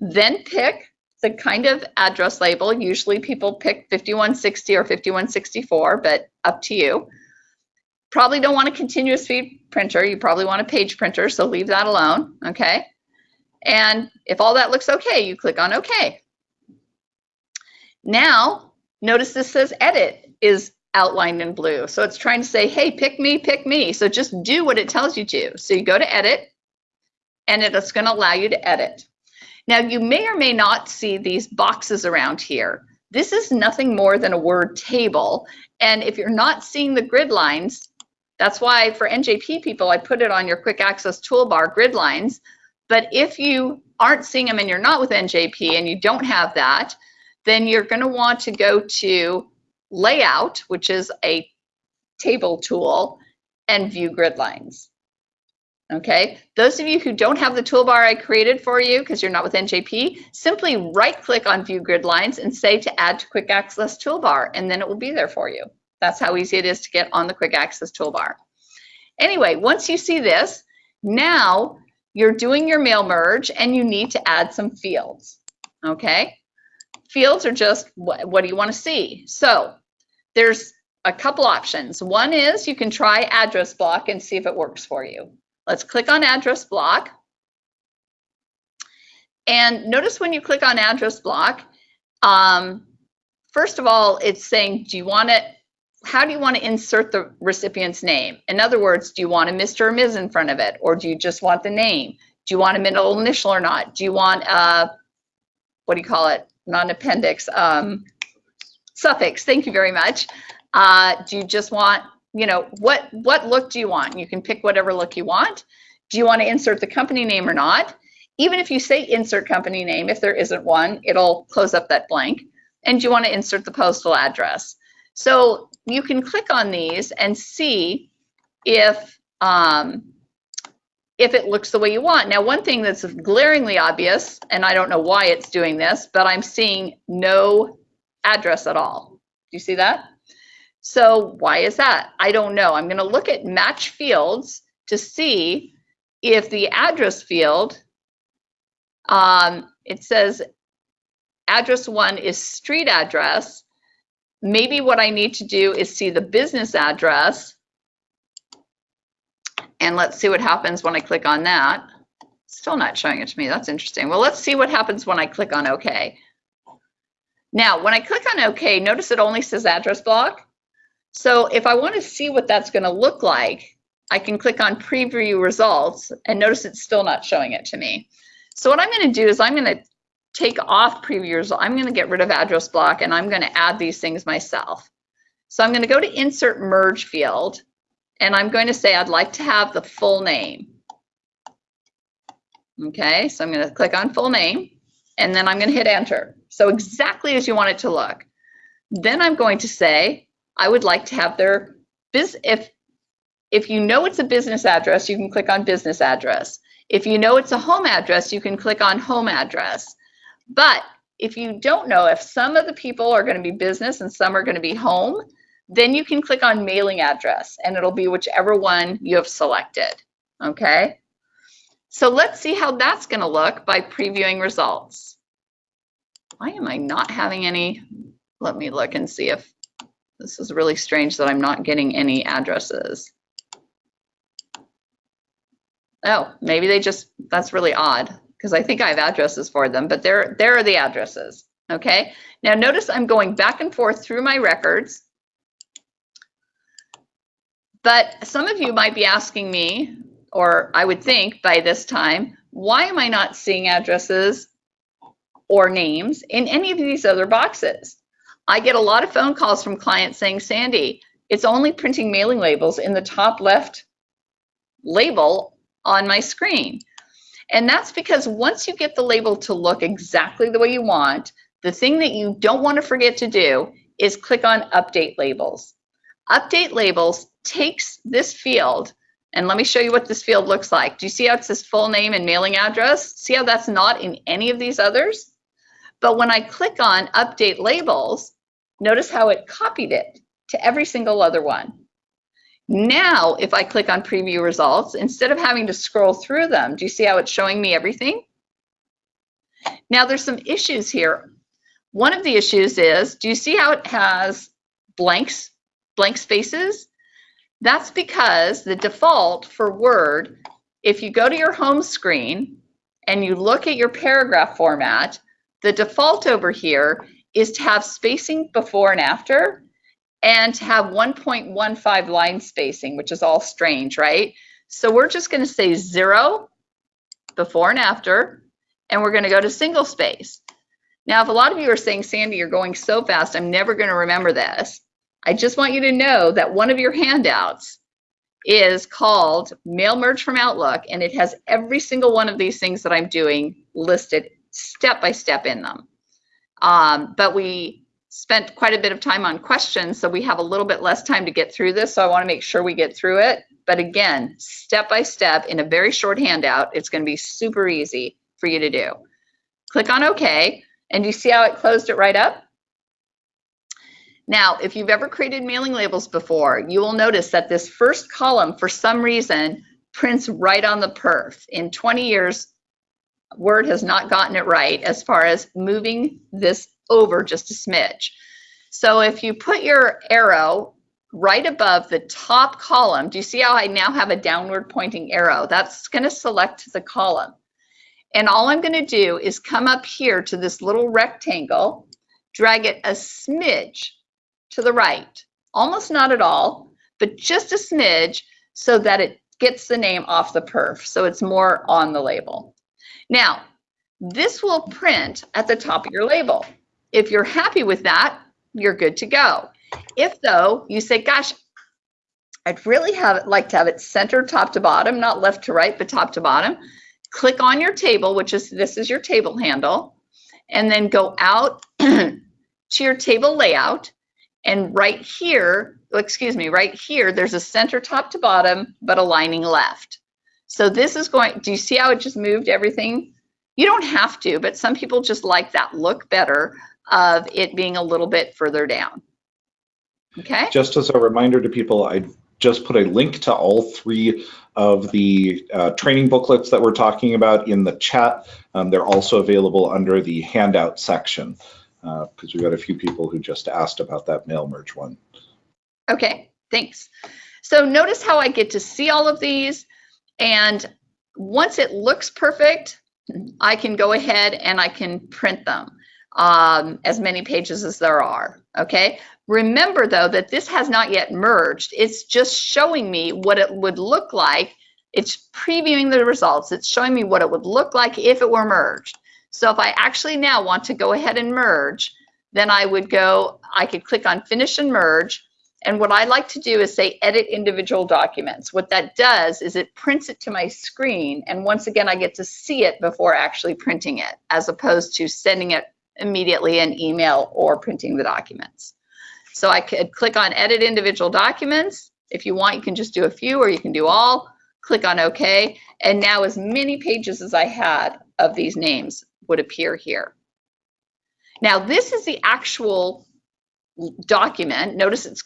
Then pick the kind of address label. Usually people pick 5160 or 5164, but up to you. Probably don't want a continuous feed printer. You probably want a page printer, so leave that alone, okay? And if all that looks okay, you click on OK. Now, notice this says edit is outlined in blue. So it's trying to say, hey, pick me, pick me. So just do what it tells you to. So you go to edit, and it's going to allow you to edit. Now, you may or may not see these boxes around here. This is nothing more than a word table. And if you're not seeing the grid lines, that's why for NJP people, I put it on your quick access toolbar grid lines. But if you aren't seeing them and you're not with NJP and you don't have that, then you're going to want to go to layout, which is a table tool, and view grid lines. Okay, those of you who don't have the toolbar I created for you because you're not with NJP, simply right click on view grid lines and say to add to quick access toolbar, and then it will be there for you. That's how easy it is to get on the quick access toolbar. Anyway, once you see this, now you're doing your mail merge and you need to add some fields, okay? Fields are just what, what do you want to see? So there's a couple options. One is you can try address block and see if it works for you. Let's click on address block. And notice when you click on address block, um, first of all, it's saying, do you want it how do you want to insert the recipient's name? In other words, do you want a Mr. or Ms. in front of it, or do you just want the name? Do you want a middle initial or not? Do you want a, what do you call it? Not an appendix, um, suffix. Thank you very much. Uh, do you just want, you know, what what look do you want? You can pick whatever look you want. Do you want to insert the company name or not? Even if you say insert company name, if there isn't one, it'll close up that blank. And do you want to insert the postal address? So you can click on these and see if um, if it looks the way you want. Now, one thing that's glaringly obvious, and I don't know why it's doing this, but I'm seeing no address at all. Do you see that? So why is that? I don't know. I'm going to look at match fields to see if the address field, um, it says address one is street address. Maybe what I need to do is see the business address. And let's see what happens when I click on that. Still not showing it to me. That's interesting. Well, let's see what happens when I click on OK. Now, when I click on OK, notice it only says address block. So if I want to see what that's going to look like, I can click on preview results and notice it's still not showing it to me. So what I'm going to do is I'm going to take off preview result. I'm going to get rid of address block and I'm going to add these things myself. So I'm going to go to insert merge field and I'm going to say I'd like to have the full name. Okay, so I'm going to click on full name and then I'm going to hit enter. So exactly as you want it to look. Then I'm going to say, I would like to have their biz if if you know it's a business address, you can click on business address. If you know it's a home address, you can click on home address. But if you don't know if some of the people are going to be business and some are going to be home, then you can click on mailing address and it'll be whichever one you have selected. Okay. So let's see how that's going to look by previewing results why am I not having any? Let me look and see if this is really strange that I'm not getting any addresses. Oh, maybe they just, that's really odd because I think I have addresses for them, but there, there are the addresses. Okay, now notice I'm going back and forth through my records. But some of you might be asking me, or I would think by this time, why am I not seeing addresses or names in any of these other boxes. I get a lot of phone calls from clients saying, Sandy, it's only printing mailing labels in the top left label on my screen. And that's because once you get the label to look exactly the way you want, the thing that you don't want to forget to do is click on Update Labels. Update Labels takes this field, and let me show you what this field looks like. Do you see how it says full name and mailing address? See how that's not in any of these others? But when I click on update labels, notice how it copied it to every single other one. Now, if I click on preview results, instead of having to scroll through them, do you see how it's showing me everything? Now there's some issues here. One of the issues is, do you see how it has blanks, blank spaces? That's because the default for Word, if you go to your home screen and you look at your paragraph format, the default over here is to have spacing before and after and to have 1.15 line spacing, which is all strange, right? So we're just going to say zero before and after, and we're going to go to single space. Now, if a lot of you are saying, Sandy, you're going so fast, I'm never going to remember this. I just want you to know that one of your handouts is called Mail Merge from Outlook, and it has every single one of these things that I'm doing listed step by step in them. Um, but we spent quite a bit of time on questions, so we have a little bit less time to get through this. So I want to make sure we get through it. But again, step by step in a very short handout, it's going to be super easy for you to do. Click on OK, and you see how it closed it right up? Now, if you've ever created mailing labels before, you will notice that this first column, for some reason, prints right on the perf. In 20 years, Word has not gotten it right as far as moving this over just a smidge. So if you put your arrow right above the top column, do you see how I now have a downward pointing arrow? That's going to select the column. And all I'm going to do is come up here to this little rectangle, drag it a smidge to the right, almost not at all, but just a smidge so that it gets the name off the perf, so it's more on the label. Now, this will print at the top of your label. If you're happy with that, you're good to go. If though you say, gosh, I'd really have it, like to have it centered top to bottom, not left to right, but top to bottom, click on your table, which is this is your table handle, and then go out *clears throat* to your table layout. And right here, excuse me, right here, there's a center top to bottom, but aligning left. So this is going, do you see how it just moved everything? You don't have to, but some people just like that look better of it being a little bit further down. Okay? Just as a reminder to people, I just put a link to all three of the uh, training booklets that we're talking about in the chat. Um, they're also available under the handout section because uh, we've got a few people who just asked about that mail merge one. Okay, thanks. So notice how I get to see all of these and once it looks perfect, I can go ahead and I can print them um, as many pages as there are, okay? Remember though that this has not yet merged. It's just showing me what it would look like. It's previewing the results. It's showing me what it would look like if it were merged. So if I actually now want to go ahead and merge, then I would go, I could click on finish and merge. And what I like to do is say edit individual documents. What that does is it prints it to my screen. And once again, I get to see it before actually printing it, as opposed to sending it immediately in email or printing the documents. So I could click on edit individual documents. If you want, you can just do a few or you can do all. Click on OK. And now as many pages as I had of these names would appear here. Now this is the actual document. Notice it's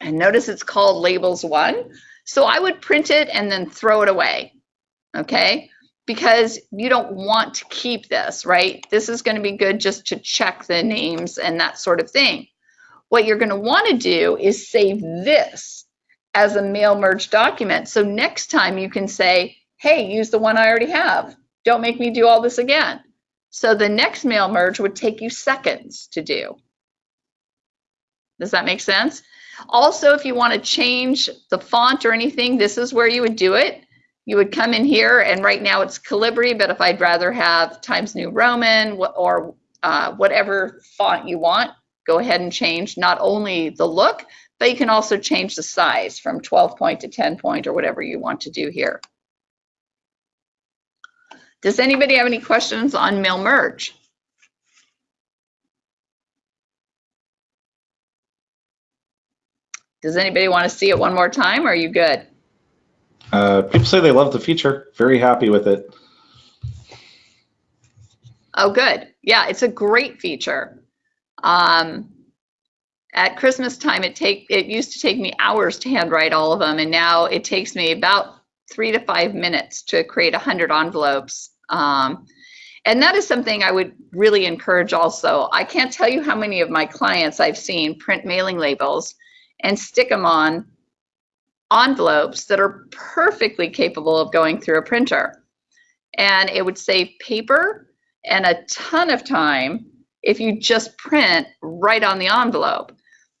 and notice it's called labels one. So I would print it and then throw it away. Okay because you don't want to keep this, right? This is going to be good just to check the names and that sort of thing. What you're going to want to do is save this as a mail merge document. So next time you can say, hey, use the one I already have. Don't make me do all this again. So the next mail merge would take you seconds to do. Does that make sense? Also, if you want to change the font or anything, this is where you would do it you would come in here and right now it's Calibri, but if I'd rather have Times New Roman or uh, whatever font you want, go ahead and change not only the look, but you can also change the size from 12 point to 10 point or whatever you want to do here. Does anybody have any questions on mail merge? Does anybody want to see it one more time? Or are you good? Uh, people say they love the feature. Very happy with it. Oh, good. Yeah, it's a great feature. Um, at Christmas time, it take it used to take me hours to handwrite all of them, and now it takes me about three to five minutes to create a hundred envelopes. Um, and that is something I would really encourage also. I can't tell you how many of my clients I've seen print mailing labels and stick them on envelopes that are perfectly capable of going through a printer. And it would save paper and a ton of time if you just print right on the envelope.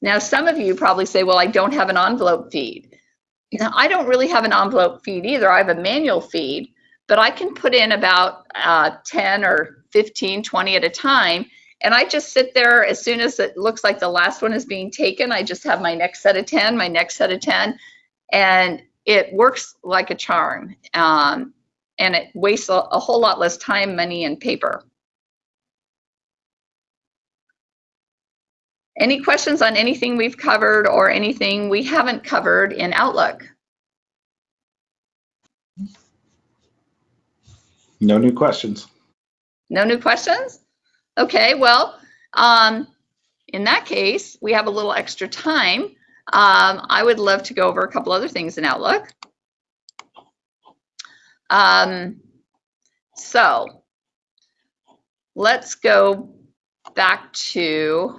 Now, some of you probably say, well, I don't have an envelope feed. Now, I don't really have an envelope feed either. I have a manual feed, but I can put in about uh, 10 or 15, 20 at a time. And I just sit there as soon as it looks like the last one is being taken, I just have my next set of 10, my next set of 10, and it works like a charm. Um, and it wastes a, a whole lot less time, money, and paper. Any questions on anything we've covered or anything we haven't covered in Outlook? No new questions. No new questions? Okay, well, um, in that case, we have a little extra time. Um, I would love to go over a couple other things in Outlook. Um, so let's go back to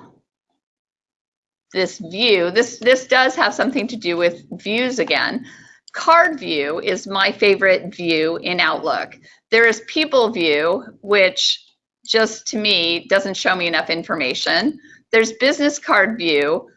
this view. This, this does have something to do with views again. Card view is my favorite view in Outlook. There is people view, which just to me doesn't show me enough information. There's business card view,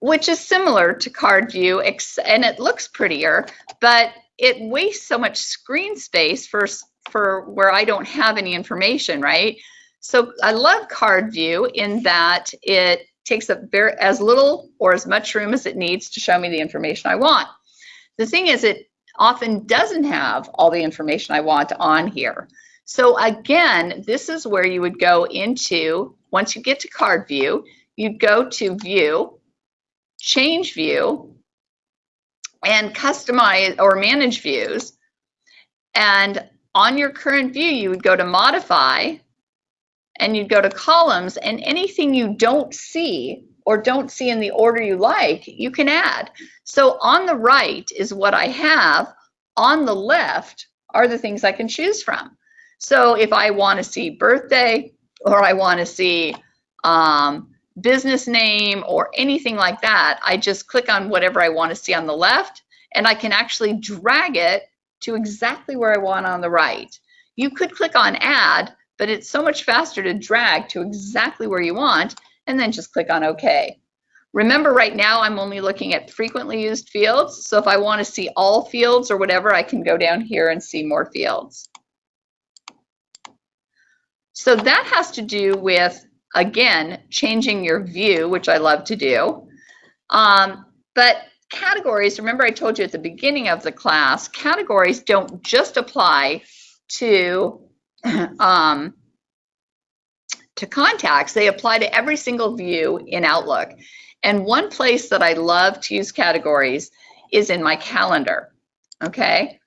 which is similar to card view and it looks prettier, but it wastes so much screen space for, for where I don't have any information, right? So I love card view in that it takes up very, as little or as much room as it needs to show me the information I want. The thing is it often doesn't have all the information I want on here. So again, this is where you would go into, once you get to card view, you'd go to view, change view, and customize or manage views. And on your current view, you would go to modify and you'd go to columns and anything you don't see or don't see in the order you like, you can add. So on the right is what I have. On the left are the things I can choose from. So if I want to see birthday or I want to see um, business name or anything like that, I just click on whatever I want to see on the left and I can actually drag it to exactly where I want on the right. You could click on add, but it's so much faster to drag to exactly where you want and then just click on OK. Remember right now I'm only looking at frequently used fields. So if I want to see all fields or whatever, I can go down here and see more fields. So that has to do with, again, changing your view, which I love to do. Um, but categories, remember I told you at the beginning of the class, categories don't just apply to *clears throat* um, to contacts, they apply to every single view in Outlook. And one place that I love to use categories is in my calendar, okay?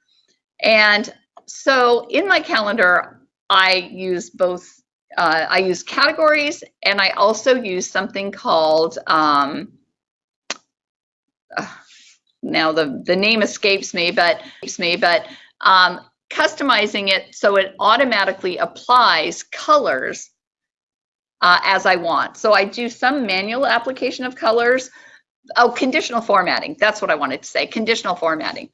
And so in my calendar, I use both, uh, I use categories and I also use something called, um, uh, now the, the name escapes me, but, me, but um, customizing it so it automatically applies colors uh, as I want. So I do some manual application of colors. Oh, conditional formatting. That's what I wanted to say, conditional formatting.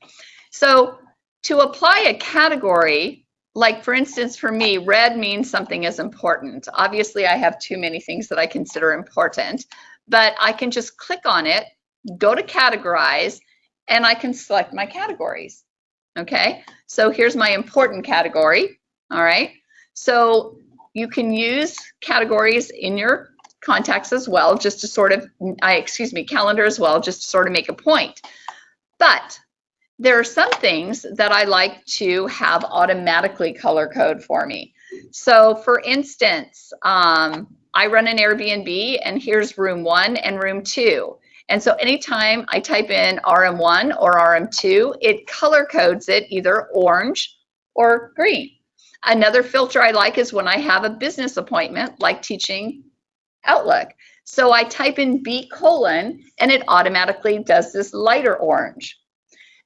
So to apply a category, like for instance, for me, red means something is important. Obviously, I have too many things that I consider important, but I can just click on it, go to categorize, and I can select my categories. Okay, so here's my important category. All right, so you can use categories in your contacts as well, just to sort of, I excuse me, calendar as well, just to sort of make a point. But there are some things that I like to have automatically color code for me. So for instance, um, I run an Airbnb and here's room one and room two. And so anytime I type in RM1 or RM2, it color codes it either orange or green. Another filter I like is when I have a business appointment, like teaching Outlook. So I type in B colon and it automatically does this lighter orange.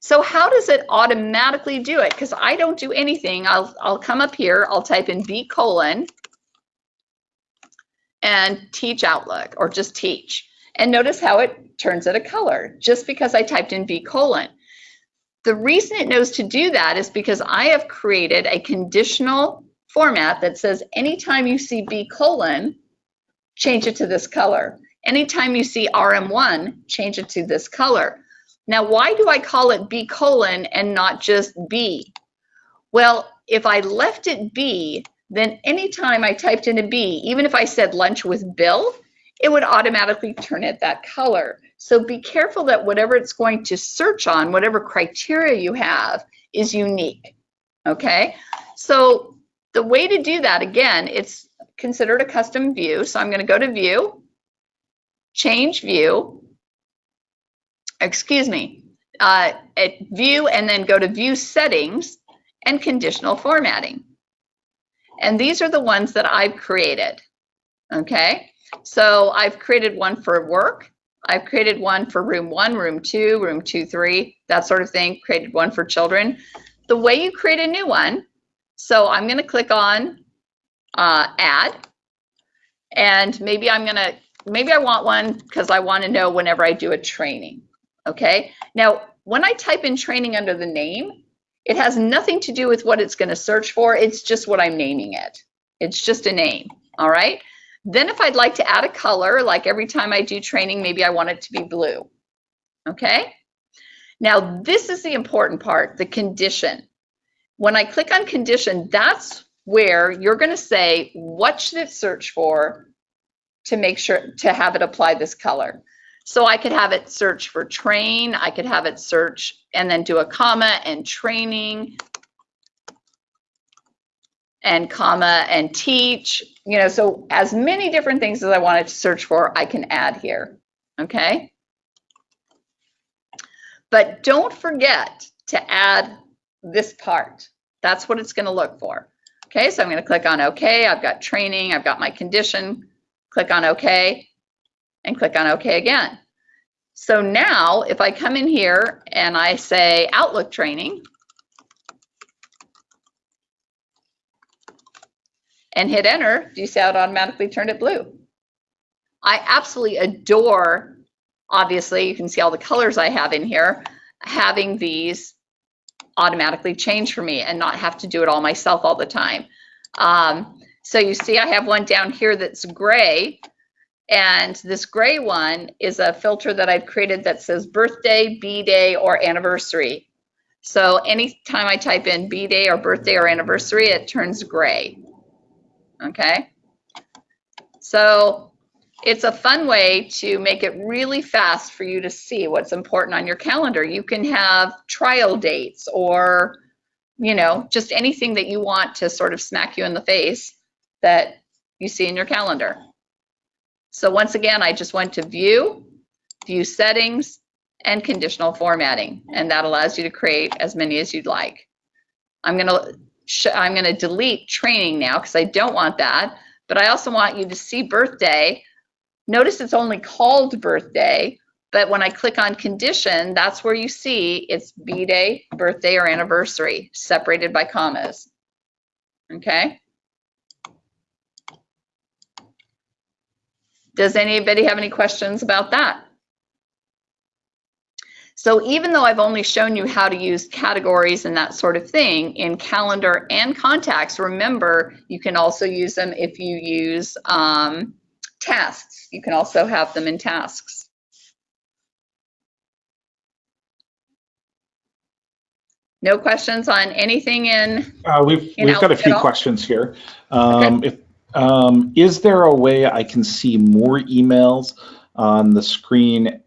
So how does it automatically do it? Because I don't do anything. I'll, I'll come up here, I'll type in B colon and teach Outlook or just teach. And notice how it turns it a color just because I typed in B colon. The reason it knows to do that is because I have created a conditional format that says anytime you see B colon, change it to this color. Anytime you see RM1, change it to this color. Now, why do I call it B colon and not just B? Well, if I left it B, then anytime I typed in a B, even if I said lunch with Bill, it would automatically turn it that color. So be careful that whatever it's going to search on, whatever criteria you have, is unique. Okay, so the way to do that, again, it's considered a custom view. So I'm going to go to view, change view, excuse me, uh, at view and then go to view settings and conditional formatting. And these are the ones that I've created. Okay, so I've created one for work, I've created one for room one, room two, room two, three, that sort of thing, created one for children. The way you create a new one, so I'm gonna click on uh, add, and maybe I'm gonna, maybe I want one because I wanna know whenever I do a training, okay? Now, when I type in training under the name, it has nothing to do with what it's gonna search for, it's just what I'm naming it. It's just a name, all right? Then if I'd like to add a color, like every time I do training, maybe I want it to be blue. Okay? Now this is the important part, the condition. When I click on condition, that's where you're gonna say, what should it search for to make sure, to have it apply this color. So I could have it search for train, I could have it search and then do a comma and training and comma and teach, you know, so as many different things as I wanted to search for, I can add here, okay? But don't forget to add this part. That's what it's going to look for. Okay, so I'm going to click on OK. I've got training, I've got my condition. Click on OK and click on OK again. So now if I come in here and I say Outlook training and hit enter, do you see how it automatically turned it blue? I absolutely adore, obviously, you can see all the colors I have in here, having these automatically change for me and not have to do it all myself all the time. Um, so you see I have one down here that's gray and this gray one is a filter that I've created that says birthday, B-day, or anniversary. So anytime I type in B-day or birthday or anniversary, it turns gray. Okay. So it's a fun way to make it really fast for you to see what's important on your calendar. You can have trial dates or, you know, just anything that you want to sort of smack you in the face that you see in your calendar. So once again, I just went to view, view settings, and conditional formatting, and that allows you to create as many as you'd like. I'm gonna I'm gonna delete training now because I don't want that, but I also want you to see birthday Notice it's only called birthday, but when I click on condition, that's where you see it's B-day, birthday, or anniversary, separated by commas. Okay? Does anybody have any questions about that? So even though I've only shown you how to use categories and that sort of thing in calendar and contacts, remember you can also use them if you use um, tasks. You can also have them in tasks. No questions on anything in? Uh, we've in we've got a few questions here. Um, okay. If um, is there a way I can see more emails on the screen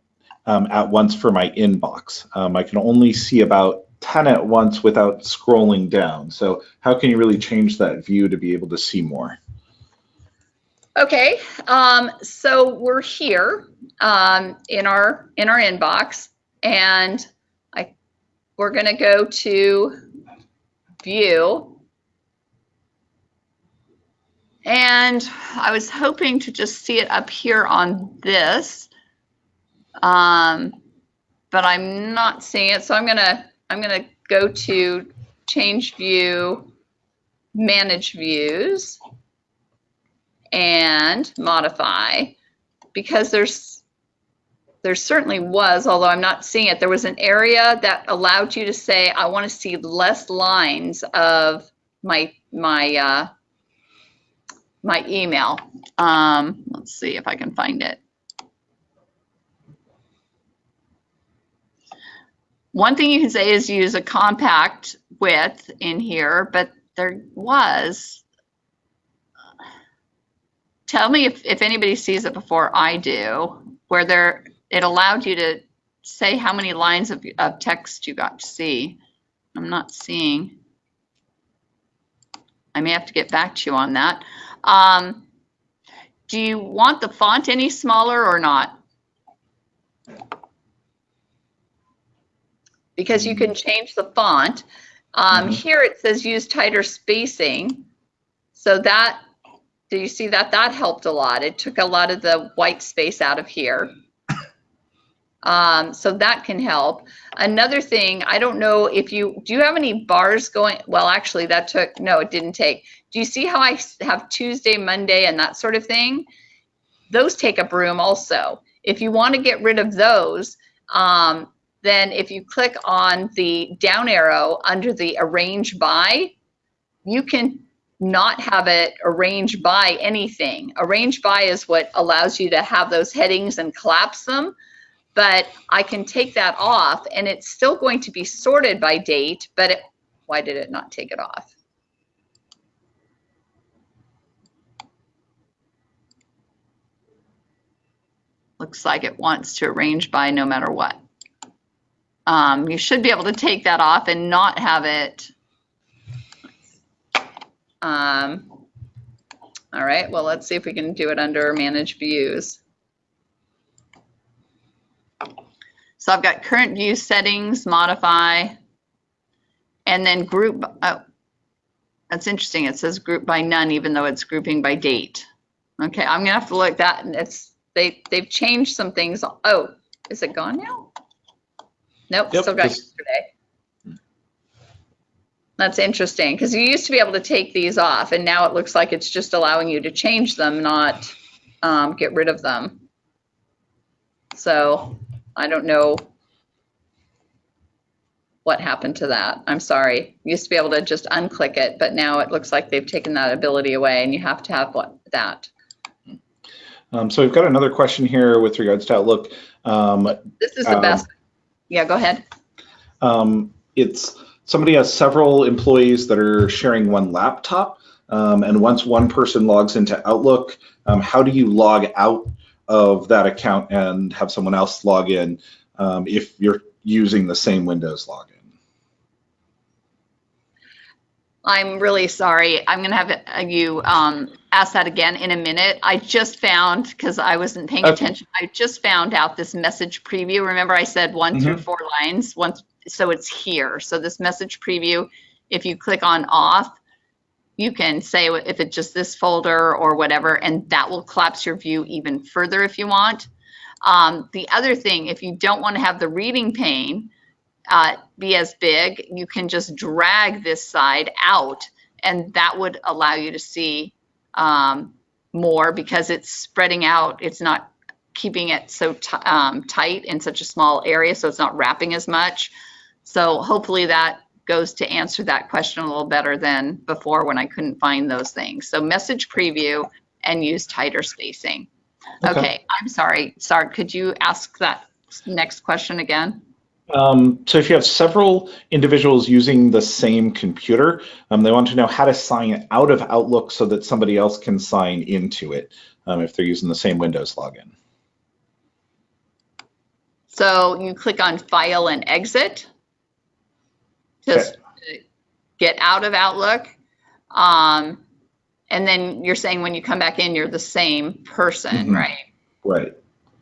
um, at once for my inbox? Um, I can only see about 10 at once without scrolling down. So how can you really change that view to be able to see more? Okay, um, so we're here um, in our in our inbox, and I we're going to go to view, and I was hoping to just see it up here on this, um, but I'm not seeing it. So I'm gonna I'm gonna go to change view, manage views and modify. Because there's there certainly was, although I'm not seeing it, there was an area that allowed you to say, I want to see less lines of my my uh, my email. Um, let's see if I can find it. One thing you can say is use a compact width in here, but there was tell me if, if anybody sees it before I do, where there it allowed you to say how many lines of, of text you got to see. I'm not seeing. I may have to get back to you on that. Um, do you want the font any smaller or not? Because you can change the font. Um, mm -hmm. Here it says use tighter spacing. So that do you see that? That helped a lot. It took a lot of the white space out of here. Um, so that can help. Another thing, I don't know if you, do you have any bars going? Well, actually that took, no, it didn't take. Do you see how I have Tuesday, Monday, and that sort of thing? Those take up room also. If you want to get rid of those, um, then if you click on the down arrow under the arrange by, you can not have it arranged by anything. Arrange by is what allows you to have those headings and collapse them. But I can take that off and it's still going to be sorted by date, but it, why did it not take it off? Looks like it wants to arrange by no matter what. Um, you should be able to take that off and not have it um, all right, well, let's see if we can do it under manage views. So I've got current view settings, modify, and then group. Oh, that's interesting. It says group by none, even though it's grouping by date. Okay, I'm gonna have to look that. And it's they they've changed some things. Oh, is it gone now? Nope, Yep, still got yesterday. That's interesting because you used to be able to take these off, and now it looks like it's just allowing you to change them, not um, get rid of them. So I don't know what happened to that. I'm sorry. You used to be able to just unclick it, but now it looks like they've taken that ability away, and you have to have what that. Um, so we've got another question here with regards to Outlook. Um, This is the Um, best. Yeah, go ahead. um, it's somebody has several employees that are sharing one laptop, um, and once one person logs into Outlook, um, how do you log out of that account and have someone else log in um, if you're using the same Windows login? I'm really sorry. I'm going to have you um, ask that again in a minute. I just found, because I wasn't paying Okay. attention, I just found out this message preview. Remember I said one through four lines? Once, so it's here. So this message preview, if you click on off, you can say if it's just this folder or whatever, and that will collapse your view even further if you want. Um, the other thing, if you don't want to have the reading pane, uh, be as big, you can just drag this side out and that would allow you to see um, more because it's spreading out. It's not keeping it so um, tight in such a small area, so it's not wrapping as much. So hopefully that goes to answer that question a little better than before when I couldn't find those things. So message preview and use tighter spacing. Okay. Okay, I'm sorry. Sart, could you ask that next question again? Um, so if you have several individuals using the same computer, um, they want to know how to sign out of Outlook so that somebody else can sign into it um, if they're using the same Windows login. So you click on File and Exit. Just get out of Outlook. Um, and then you're saying when you come back in, you're the same person, Mhm. right? Right.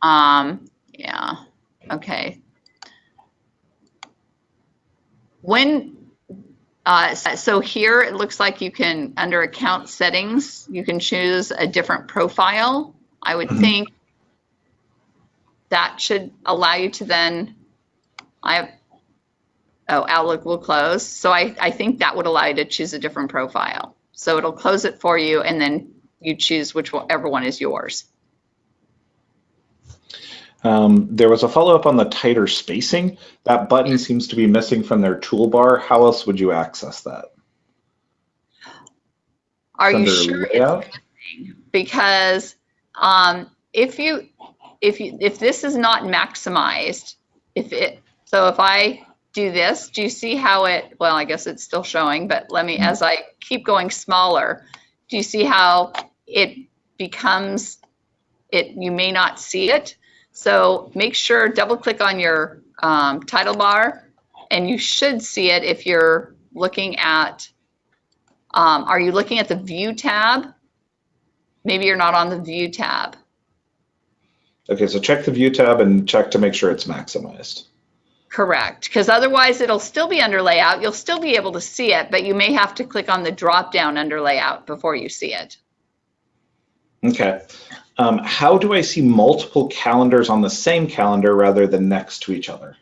Um, yeah, okay. When, uh, so here it looks like you can, under account settings, you can choose a different profile. I would Mhm. think that should allow you to then, I have, oh, Outlook will close. So I, I think that would allow you to choose a different profile. So it'll close it for you and then you choose whichever one is yours. Um, there was a follow-up on the tighter spacing. That button seems to be missing from their toolbar. How else would you access that? Are you sure layout? it's missing? Because um, if you if you if this is not maximized, if it so if I do this, do you see how it? Well, I guess it's still showing, but let me as I keep going smaller, do you see how it becomes? It you may not see it. So make sure double click on your um, title bar, and you should see it if you're looking at um, are you looking at the view tab? Maybe you're not on the view tab. Okay, so check the view tab and check to make sure it's maximized. Correct, because otherwise it'll still be under layout. You'll still be able to see it, but you may have to click on the drop down under layout before you see it. Okay. Um, how do I see multiple calendars on the same calendar rather than next to each other?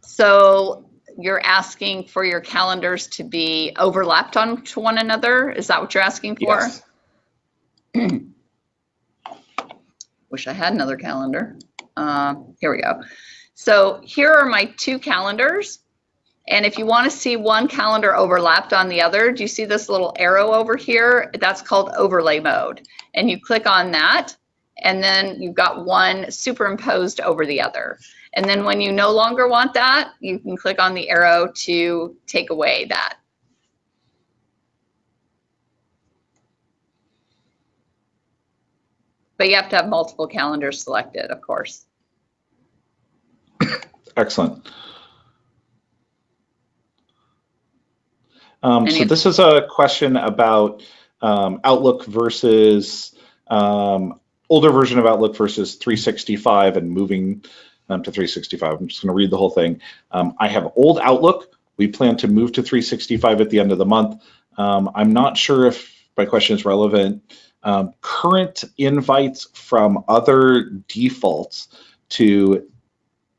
So you're asking for your calendars to be overlapped onto one another? Is that what you're asking for? Yes. *clears throat* Wish I had another calendar. Uh, here we go. So here are my two calendars. And if you want to see one calendar overlapped on the other, do you see this little arrow over here? That's called overlay mode. And you click on that, and then you've got one superimposed over the other. And then when you no longer want that, you can click on the arrow to take away that. But you have to have multiple calendars selected, of course. Excellent. Um, so this is a question about um, Outlook versus um, older version of Outlook versus 365 and moving um, to 365. I'm just going to read the whole thing. Um, I have old Outlook. We plan to move to 365 at the end of the month. Um, I'm not sure if my question is relevant. Um, current invites from other defaults to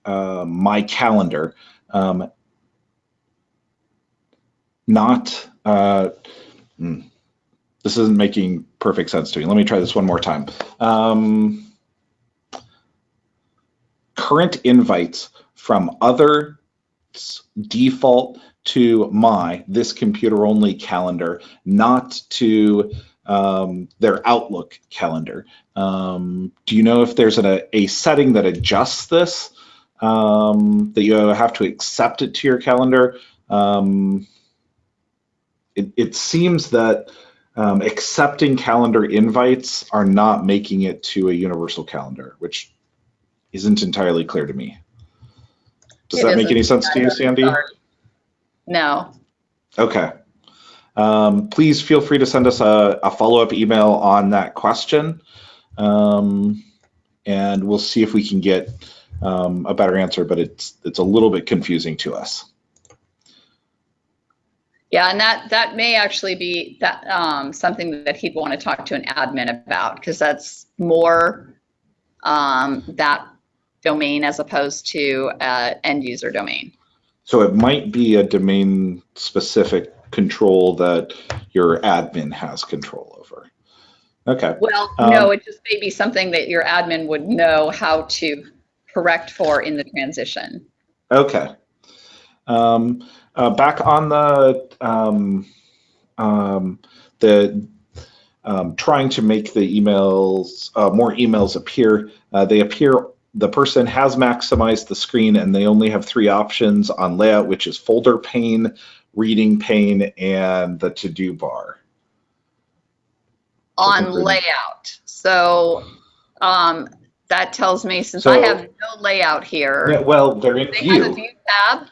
uh, my calendar, um, not, uh, hmm, this isn't making perfect sense to me. Let me try this one more time. Um, current invites from other default to my this computer only calendar, not to um, their Outlook calendar. Um, do you know if there's a, a setting that adjusts this, um, that you have to accept it to your calendar? Um, it, it, seems that um, accepting calendar invites are not making it to a universal calendar, which isn't entirely clear to me. Does It that make any sense to you, Sandy? No. Okay. Um, please feel free to send us a, a follow-up email on that question. Um, and we'll see if we can get um, a better answer, but it's it's a little bit confusing to us. Yeah, and that that may actually be that um, something that he'd want to talk to an admin about because that's more um, that domain as opposed to uh, end user domain. So it might be a domain specific control that your admin has control over. Okay. Well, Um, no, it just may be something that your admin would know how to correct for in the transition. Okay. Um, uh, back on the um, um, the um, trying to make the emails uh, more emails appear. Uh, they appear. The person has maximized the screen, and they only have three options on layout, which is folder pane, reading pane, and the to-do bar. on layout. So um, that tells me since I have no layout here, Yeah, well, they're in they have a view. view tab.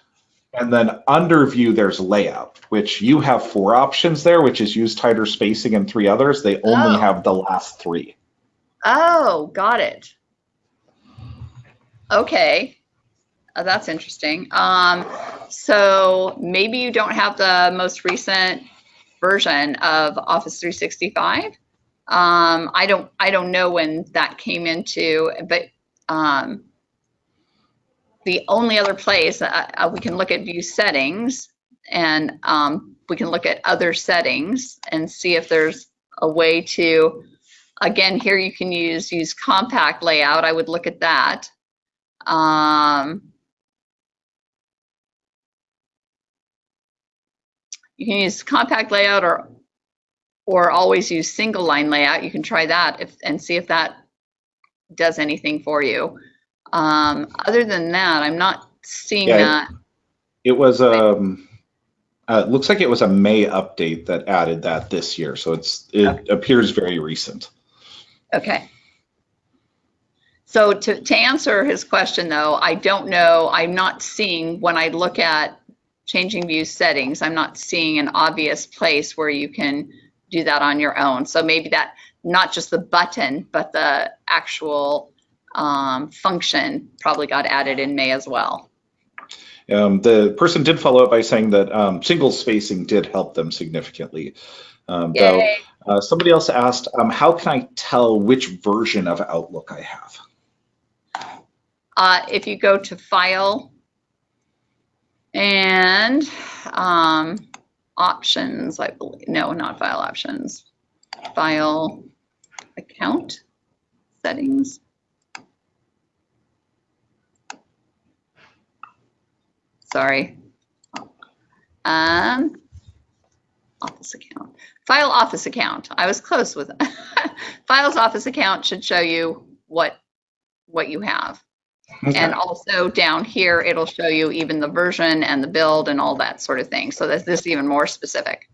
And then under view, there's layout, which you have four options there, which is use tighter spacing and three others. They only Oh. have the last three. Oh, got it. Okay. Uh, that's interesting. Um, so maybe you don't have the most recent version of Office 365. Um, I don't I don't know when that came into, but um, the only other place uh, uh, we can look at view settings and um, we can look at other settings and see if there's a way to again here you can use use compact layout i would look at that um, you can use compact layout or or always use single line layout. You can try that if and see if that does anything for you. Um, other than that i'm not seeing Yeah, that. It was um, uh, it looks like it was a May update that added that this year, so it's it appears very recent. Okay. So to, to answer his question though, I don't know, I'm not seeing, when I look at changing view settings, I'm not seeing an obvious place where you can do that on your own. So maybe that, not just the button, but the actual um, function probably got added in May as well. Um, the person did follow up by saying that um, single spacing did help them significantly. Um, though uh, somebody else asked, um, how can I tell which version of Outlook I have? Uh, if you go to File and um, Options, I believe, no, not File Options, File Account Settings. Sorry. Um, Office Account. File Office Account. I was close with it. *laughs* Files Office Account should show you what what you have. And also down here, it'll show you even the version and the build and all that sort of thing. So that this is even more specific.